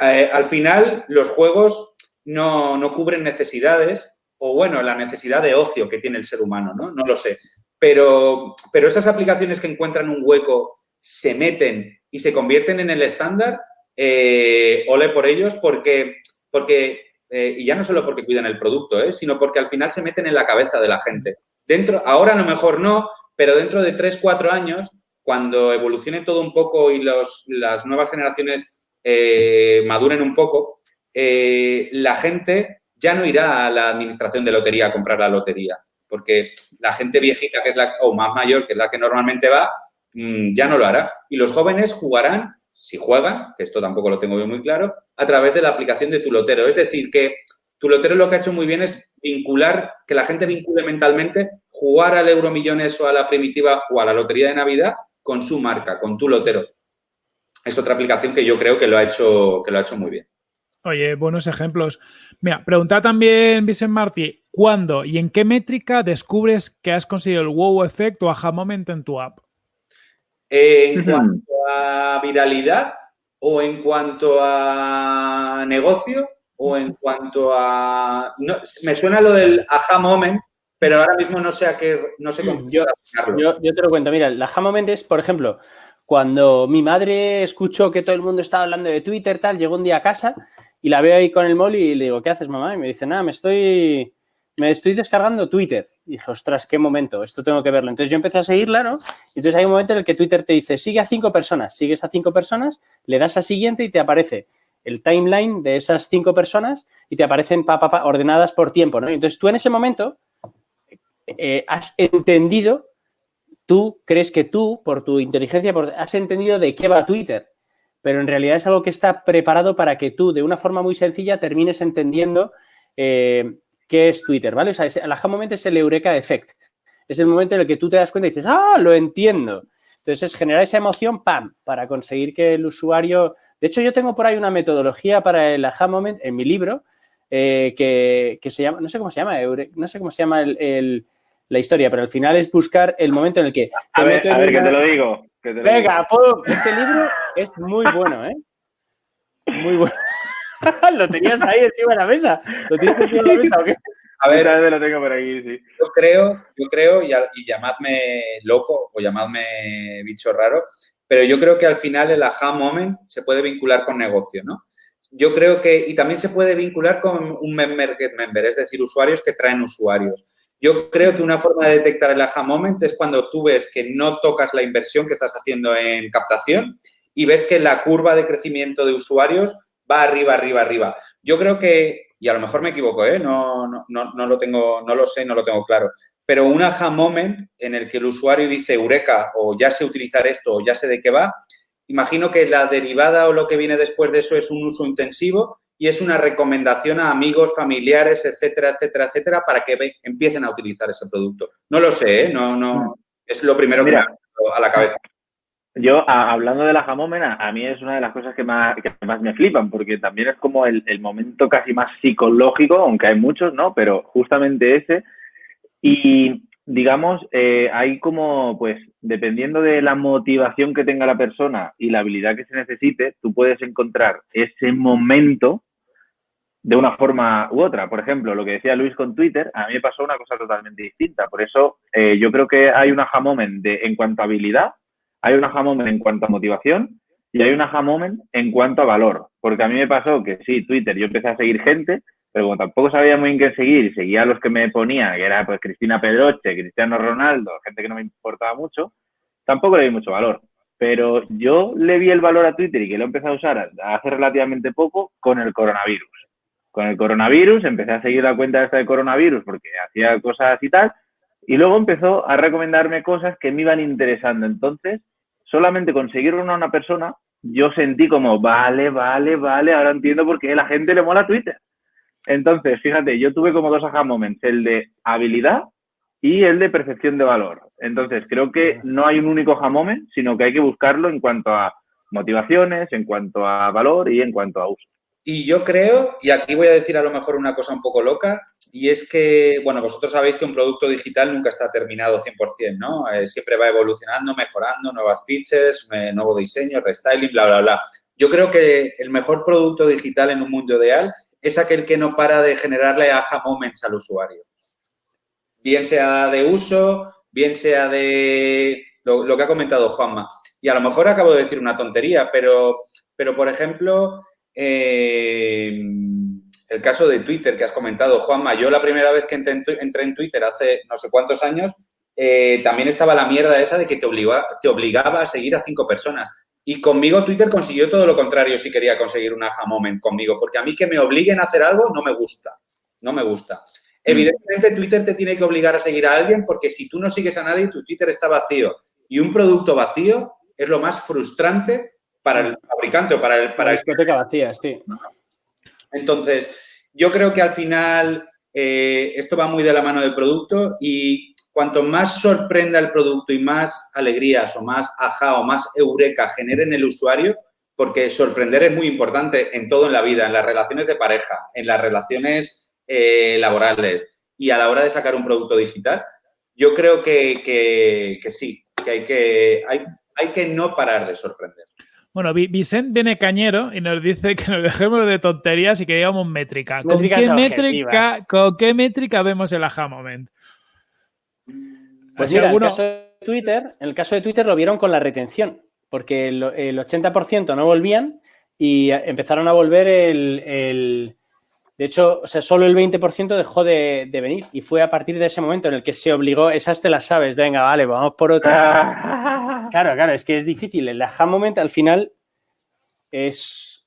Eh, al final, los juegos no, no cubren necesidades o bueno, la necesidad de ocio que tiene el ser humano, ¿no? No lo sé. Pero, pero esas aplicaciones que encuentran un hueco, se meten y se convierten en el estándar, eh, ole por ellos, porque, porque eh, y ya no solo porque cuidan el producto, ¿eh? sino porque al final se meten en la cabeza de la gente. Dentro, ahora a lo mejor no, pero dentro de 3, 4 años, cuando evolucione todo un poco y las nuevas generaciones eh, maduren un poco, la gente ya no irá a la administración de lotería a comprar la lotería, porque la gente viejita, que es la, o más mayor, que es la que normalmente va, mm, ya no lo hará. Y los jóvenes jugarán, si juegan, que esto tampoco lo tengo yo muy claro, a través de la aplicación de tu lotero. Es decir, que tu lotero lo que ha hecho muy bien es vincular, que la gente vincule mentalmente jugar al Euromillones o a la primitiva o a la lotería de Navidad con su marca, con tu lotero. Es otra aplicación que yo creo que lo ha hecho, que lo ha hecho muy bien. Oye, buenos ejemplos. Mira, pregunta también Vicente Martí, ¿cuándo y en qué métrica descubres que has conseguido el wow effect o aha moment en tu app? En cuanto a viralidad o en cuanto a negocio o en cuanto a... me suena lo del aha moment, pero ahora mismo no sé a qué... No sé cómo yo, te lo cuento. Mira, el aha moment es, por ejemplo, cuando mi madre escuchó que todo el mundo estaba hablando de Twitter, tal, llegó un día a casa y la veo ahí con el móvil y le digo, ¿qué haces, mamá? Y me dice, nada, me estoy, me estoy descargando Twitter. Y dije, ostras, qué momento, esto tengo que verlo. Entonces yo empecé a seguirla, ¿no? Y entonces hay un momento en el que Twitter te dice, sigue a cinco personas, sigues a cinco personas, le das a siguiente y te aparece el timeline de esas cinco personas y te aparecen pa, pa, ordenadas por tiempo, ¿no? entonces tú en ese momento eh, has entendido, tú crees que tú, por tu inteligencia, has entendido de qué va Twitter pero en realidad es algo que está preparado para que tú, de una forma muy sencilla, termines entendiendo eh, qué es Twitter, ¿vale? O sea, el aha moment es el eureka effect. Es el momento en el que tú te das cuenta y dices, ¡ah, lo entiendo! Entonces, es generar esa emoción, ¡pam!, para conseguir que el usuario... De hecho, yo tengo por ahí una metodología para el aha moment en mi libro eh, que, se llama, no sé cómo se llama, no sé cómo se llama la historia, pero al final es buscar el momento en el que... A ver, a ver, que te lo digo. Venga, ese libro es muy bueno, ¿eh? Muy bueno. lo tenías ahí encima de la mesa. ¿Lo tienes encima de la mesa o qué? A ver, a ver, lo tengo por aquí, sí. Yo creo, yo creo, y, llamadme loco o llamadme bicho raro, pero yo creo que al final el aha moment se puede vincular con negocio, ¿no? Yo creo que, y también se puede vincular con un member get member, es decir, usuarios que traen usuarios. Yo creo que una forma de detectar el aha moment es cuando tú ves que no tocas la inversión que estás haciendo en captación y ves que la curva de crecimiento de usuarios va arriba, arriba, arriba. Yo creo que, y a lo mejor me equivoco, ¿eh? no, no, no, lo tengo, no lo sé, no lo tengo claro, pero un aha moment en el que el usuario dice, eureka, o ya sé utilizar esto, o ya sé de qué va, imagino que la derivada o lo que viene después de eso es un uso intensivo y es una recomendación a amigos, familiares, etcétera, etcétera, etcétera, para que empiecen a utilizar ese producto. No lo sé, ¿eh? no, no, es lo primero que me a la cabeza. Yo, hablando de la jamómena, a mí es una de las cosas que más, más me flipan, porque también es como el, el, momento casi más psicológico, aunque hay muchos, ¿no? Pero justamente ese. Y digamos, eh, hay como, pues, dependiendo de la motivación que tenga la persona y la habilidad que se necesite, tú puedes encontrar ese momento de una forma u otra. Por ejemplo, lo que decía Luis con Twitter, a mí me pasó una cosa totalmente distinta. Por eso eh, yo creo que hay un aha de, en cuanto a habilidad, hay un aha en cuanto a motivación y hay un aha en cuanto a valor. Porque a mí me pasó que sí, Twitter, yo empecé a seguir gente, pero como tampoco sabía muy bien qué seguir y seguía a los que me ponía, que era pues Cristina Pedroche, Cristiano Ronaldo, gente que no me importaba mucho, tampoco le di mucho valor. Pero yo le vi el valor a Twitter y que lo empecé a usar hace relativamente poco con el coronavirus con el coronavirus, empecé a seguir la cuenta esta de coronavirus porque hacía cosas y tal, y luego empezó a recomendarme cosas que me iban interesando. Entonces, solamente conseguir una, una persona, yo sentí como, vale, vale, vale, ahora entiendo por qué la gente le mola Twitter. Entonces, fíjate, yo tuve como dos aha moments, el de habilidad y el de percepción de valor. Entonces, creo que no hay un único aha moment, sino que hay que buscarlo en cuanto a motivaciones, en cuanto a valor y en cuanto a uso. Y yo creo, y aquí voy a decir a lo mejor una cosa un poco loca, y es que, bueno, vosotros sabéis que un producto digital nunca está terminado 100%, ¿no? Eh, siempre va evolucionando, mejorando, nuevas features, eh, nuevo diseño, restyling, bla, bla, bla. Yo creo que el mejor producto digital en un mundo ideal es aquel que no para de generarle aha moments al usuario. Bien sea de uso, bien sea de lo, lo que ha comentado Juanma. Y a lo mejor acabo de decir una tontería, pero, pero por ejemplo, eh, el caso de Twitter que has comentado, Juanma, yo la primera vez que entré en, Twitter hace no sé cuántos años, eh, también estaba la mierda esa de que te obligaba, te obligaba a seguir a cinco personas. Y conmigo Twitter consiguió todo lo contrario si quería conseguir un aha moment conmigo, porque a mí que me obliguen a hacer algo no me gusta, no me gusta. Mm. Evidentemente Twitter te tiene que obligar a seguir a alguien porque si tú no sigues a nadie, tu Twitter está vacío. Y un producto vacío es lo más frustrante para el fabricante o para el... Para discoteca vacía, sí. Entonces, yo creo que al final eh, esto va muy de la mano del producto y cuanto más sorprenda el producto y más alegrías o más ajá o más eureka genere en el usuario, porque sorprender es muy importante en todo en la vida, en las relaciones de pareja, en las relaciones eh, laborales y a la hora de sacar un producto digital, yo creo que, que, sí, que hay que, hay, hay que no parar de sorprender. Bueno, Vicente viene cañero y nos dice que nos dejemos de tonterías y que digamos métrica. ¿Con qué métrica, ¿Con qué métrica vemos el aha moment? Pues mira, en, el caso de Twitter, en el caso de Twitter lo vieron con la retención, porque el, 80% no volvían y empezaron a volver el, de hecho, o sea, solo el 20% dejó de, venir y fue a partir de ese momento en el que se obligó, esas te las sabes, venga, vale, vamos por otra. Claro, claro, es que es difícil. El aha moment al final es,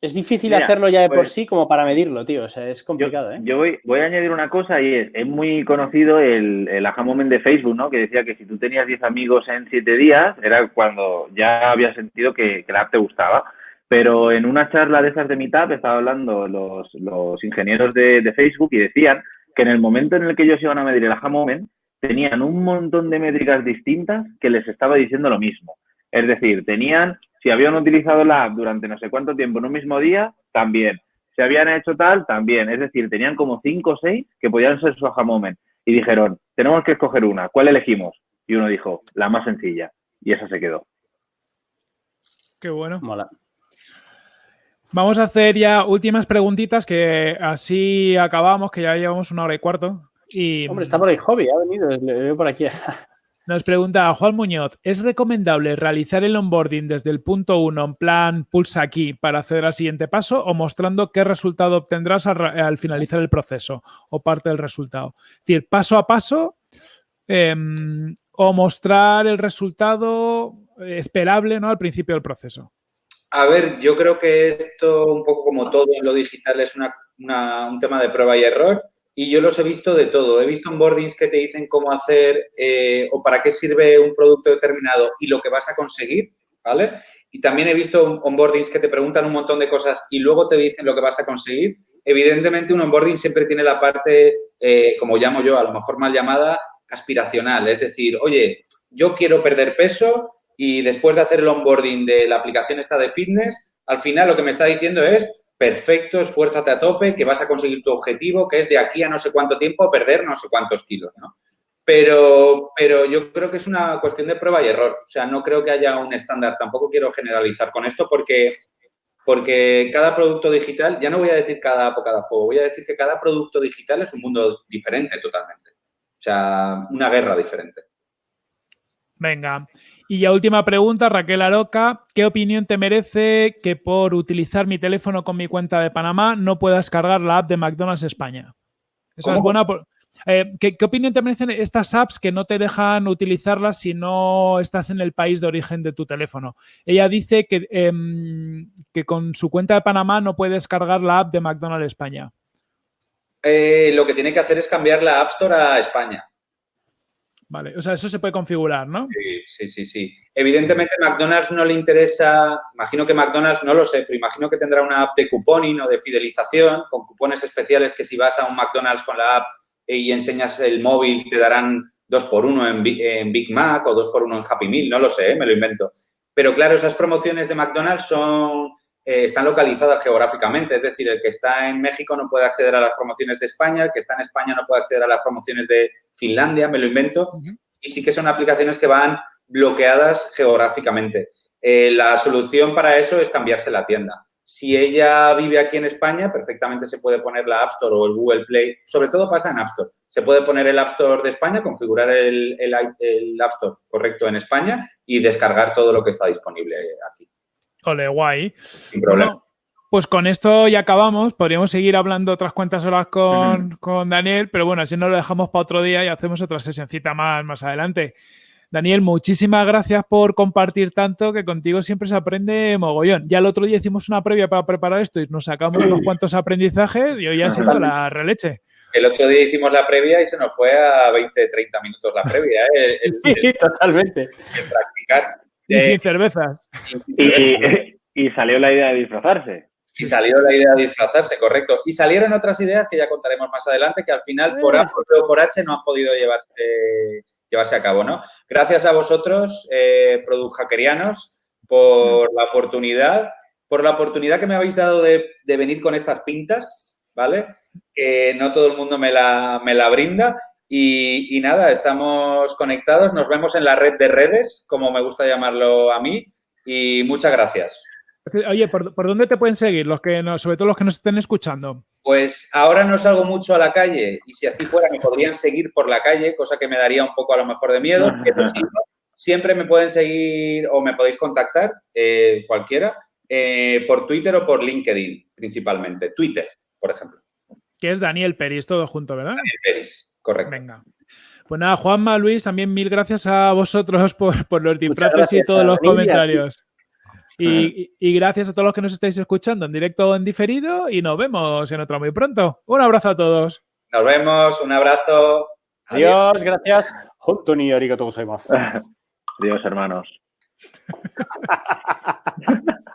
es difícil hacerlo ya de por pues sí como para medirlo, tío. O sea, es complicado, yo, ¿eh? Yo voy, voy, a añadir una cosa y es, es muy conocido el, el aha moment de Facebook, ¿no? Que decía que si tú tenías 10 amigos en 7 días, era cuando ya había sentido que, que la app te gustaba. Pero en una charla de esas de Meetup estaba hablando los, los ingenieros de, de, Facebook y decían que en el momento en el que ellos iban a medir el aha moment, tenían un montón de métricas distintas que les estaba diciendo lo mismo. Es decir, tenían, si habían utilizado la app durante no sé cuánto tiempo en un mismo día, también. Si habían hecho tal, también. Es decir, tenían como cinco o seis que podían ser su aha moment. Y dijeron, tenemos que escoger una. ¿Cuál elegimos? Y uno dijo, la más sencilla. Y esa se quedó. Qué bueno. Mola. Vamos a hacer ya últimas preguntitas que así acabamos, que ya llevamos una hora y cuarto. Y... Hombre, está por ahí Hobby, ha venido, le veo por aquí. Nos pregunta Juan Muñoz, ¿es recomendable realizar el onboarding desde el punto 1 en plan pulsa aquí para acceder al siguiente paso o mostrando qué resultado obtendrás al, finalizar el proceso o parte del resultado? Es decir, paso a paso em, o mostrar el resultado esperable ¿no? al principio del proceso. A ver, yo creo que esto, un poco como todo en lo digital, es un tema de prueba y error y yo los he visto de todo. He visto onboardings que te dicen cómo hacer eh, o para qué sirve un producto determinado y lo que vas a conseguir, ¿vale? Y también he visto onboardings que te preguntan un montón de cosas y luego te dicen lo que vas a conseguir. Evidentemente, un onboarding siempre tiene la parte, eh, como llamo yo, a lo mejor mal llamada, aspiracional. Es decir, oye, yo quiero perder peso y después de hacer el onboarding de la aplicación esta de fitness, al final lo que me está diciendo es, perfecto, esfuérzate a tope, que vas a conseguir tu objetivo, que es de aquí a no sé cuánto tiempo perder no sé cuántos kilos, ¿no? Pero, pero yo creo que es una cuestión de prueba y error. O sea, no creo que haya un estándar. Tampoco quiero generalizar con esto porque, porque cada producto digital, ya no voy a decir cada cada juego, voy a decir que cada producto digital es un mundo diferente totalmente. O sea, una guerra diferente. Venga. Y ya última pregunta, Raquel Aroca, ¿qué opinión te merece que por utilizar mi teléfono con mi cuenta de Panamá no puedas cargar la app de McDonald's España? Esa es buena. Eh, ¿qué, opinión te merecen estas apps que no te dejan utilizarlas si no estás en el país de origen de tu teléfono? Ella dice que, em, que con su cuenta de Panamá no puedes cargar la app de McDonald's España. Eh, lo que tiene que hacer es cambiar la App Store a España. Vale, o sea, eso se puede configurar, ¿no? Sí, sí, sí, sí. Evidentemente McDonald's no le interesa, imagino que McDonald's, no lo sé, pero imagino que tendrá una app de cuponing o de fidelización con cupones especiales que si vas a un McDonald's con la app y enseñas el móvil te darán dos por uno en, Big Mac o dos por uno en Happy Meal, no lo sé, ¿eh? me lo invento. Pero claro, esas promociones de McDonald's son, eh, están localizadas geográficamente, es decir, el que está en México no puede acceder a las promociones de España, el que está en España no puede acceder a las promociones de Finlandia, me lo invento, y sí que son aplicaciones que van bloqueadas geográficamente. Eh, la solución para eso es cambiarse la tienda. Si ella vive aquí en España, perfectamente se puede poner la App Store o el Google Play. Sobre todo pasa en App Store. Se puede poner el App Store de España, configurar el, el App Store correcto en España y descargar todo lo que está disponible aquí. Ole, guay. Sin problema. pues con esto ya acabamos. Podríamos seguir hablando otras cuantas horas con, Daniel, pero bueno, así no lo dejamos para otro día y hacemos otra sesioncita más, más adelante. Daniel, muchísimas gracias por compartir tanto, que contigo siempre se aprende mogollón. Ya el otro día hicimos una previa para preparar esto y nos sacamos unos cuantos aprendizajes y hoy ha sido la releche. El otro día hicimos la previa y se nos fue a 20, 30 minutos la previa. ¿eh? sí, totalmente. practicar. Y sin cerveza. Y, salió la idea de disfrazarse. Y salió la idea de disfrazarse, correcto. Y salieron otras ideas que ya contaremos más adelante, que al final por A o por H no han podido llevarse, llevarse a cabo, ¿no? Gracias a vosotros, eh, Hackerianos, por la oportunidad, por la oportunidad que me habéis dado de, venir con estas pintas, ¿vale? Que no todo el mundo me la, me la brinda y, nada, estamos conectados, nos vemos en la red de redes, como me gusta llamarlo a mí, y muchas gracias. Oye, ¿por, dónde te pueden seguir, los que no, sobre todo los que nos estén escuchando? Pues ahora no salgo mucho a la calle y si así fuera me podrían seguir por la calle, cosa que me daría un poco a lo mejor de miedo, pero siempre me pueden seguir o me podéis contactar, eh, cualquiera, eh, por Twitter o por LinkedIn principalmente. Twitter, por ejemplo. Que es Daniel Peris, todo junto, ¿verdad? Daniel Peris. Correcto. Venga. Pues nada, Juanma, Luis, también mil gracias a vosotros por, los disfraces y todos los comentarios. Y, gracias a todos los que nos estáis escuchando en directo o en diferido y nos vemos en otro muy pronto. Un abrazo a todos. Nos vemos, un abrazo. Adiós, gracias. Adiós, hermanos.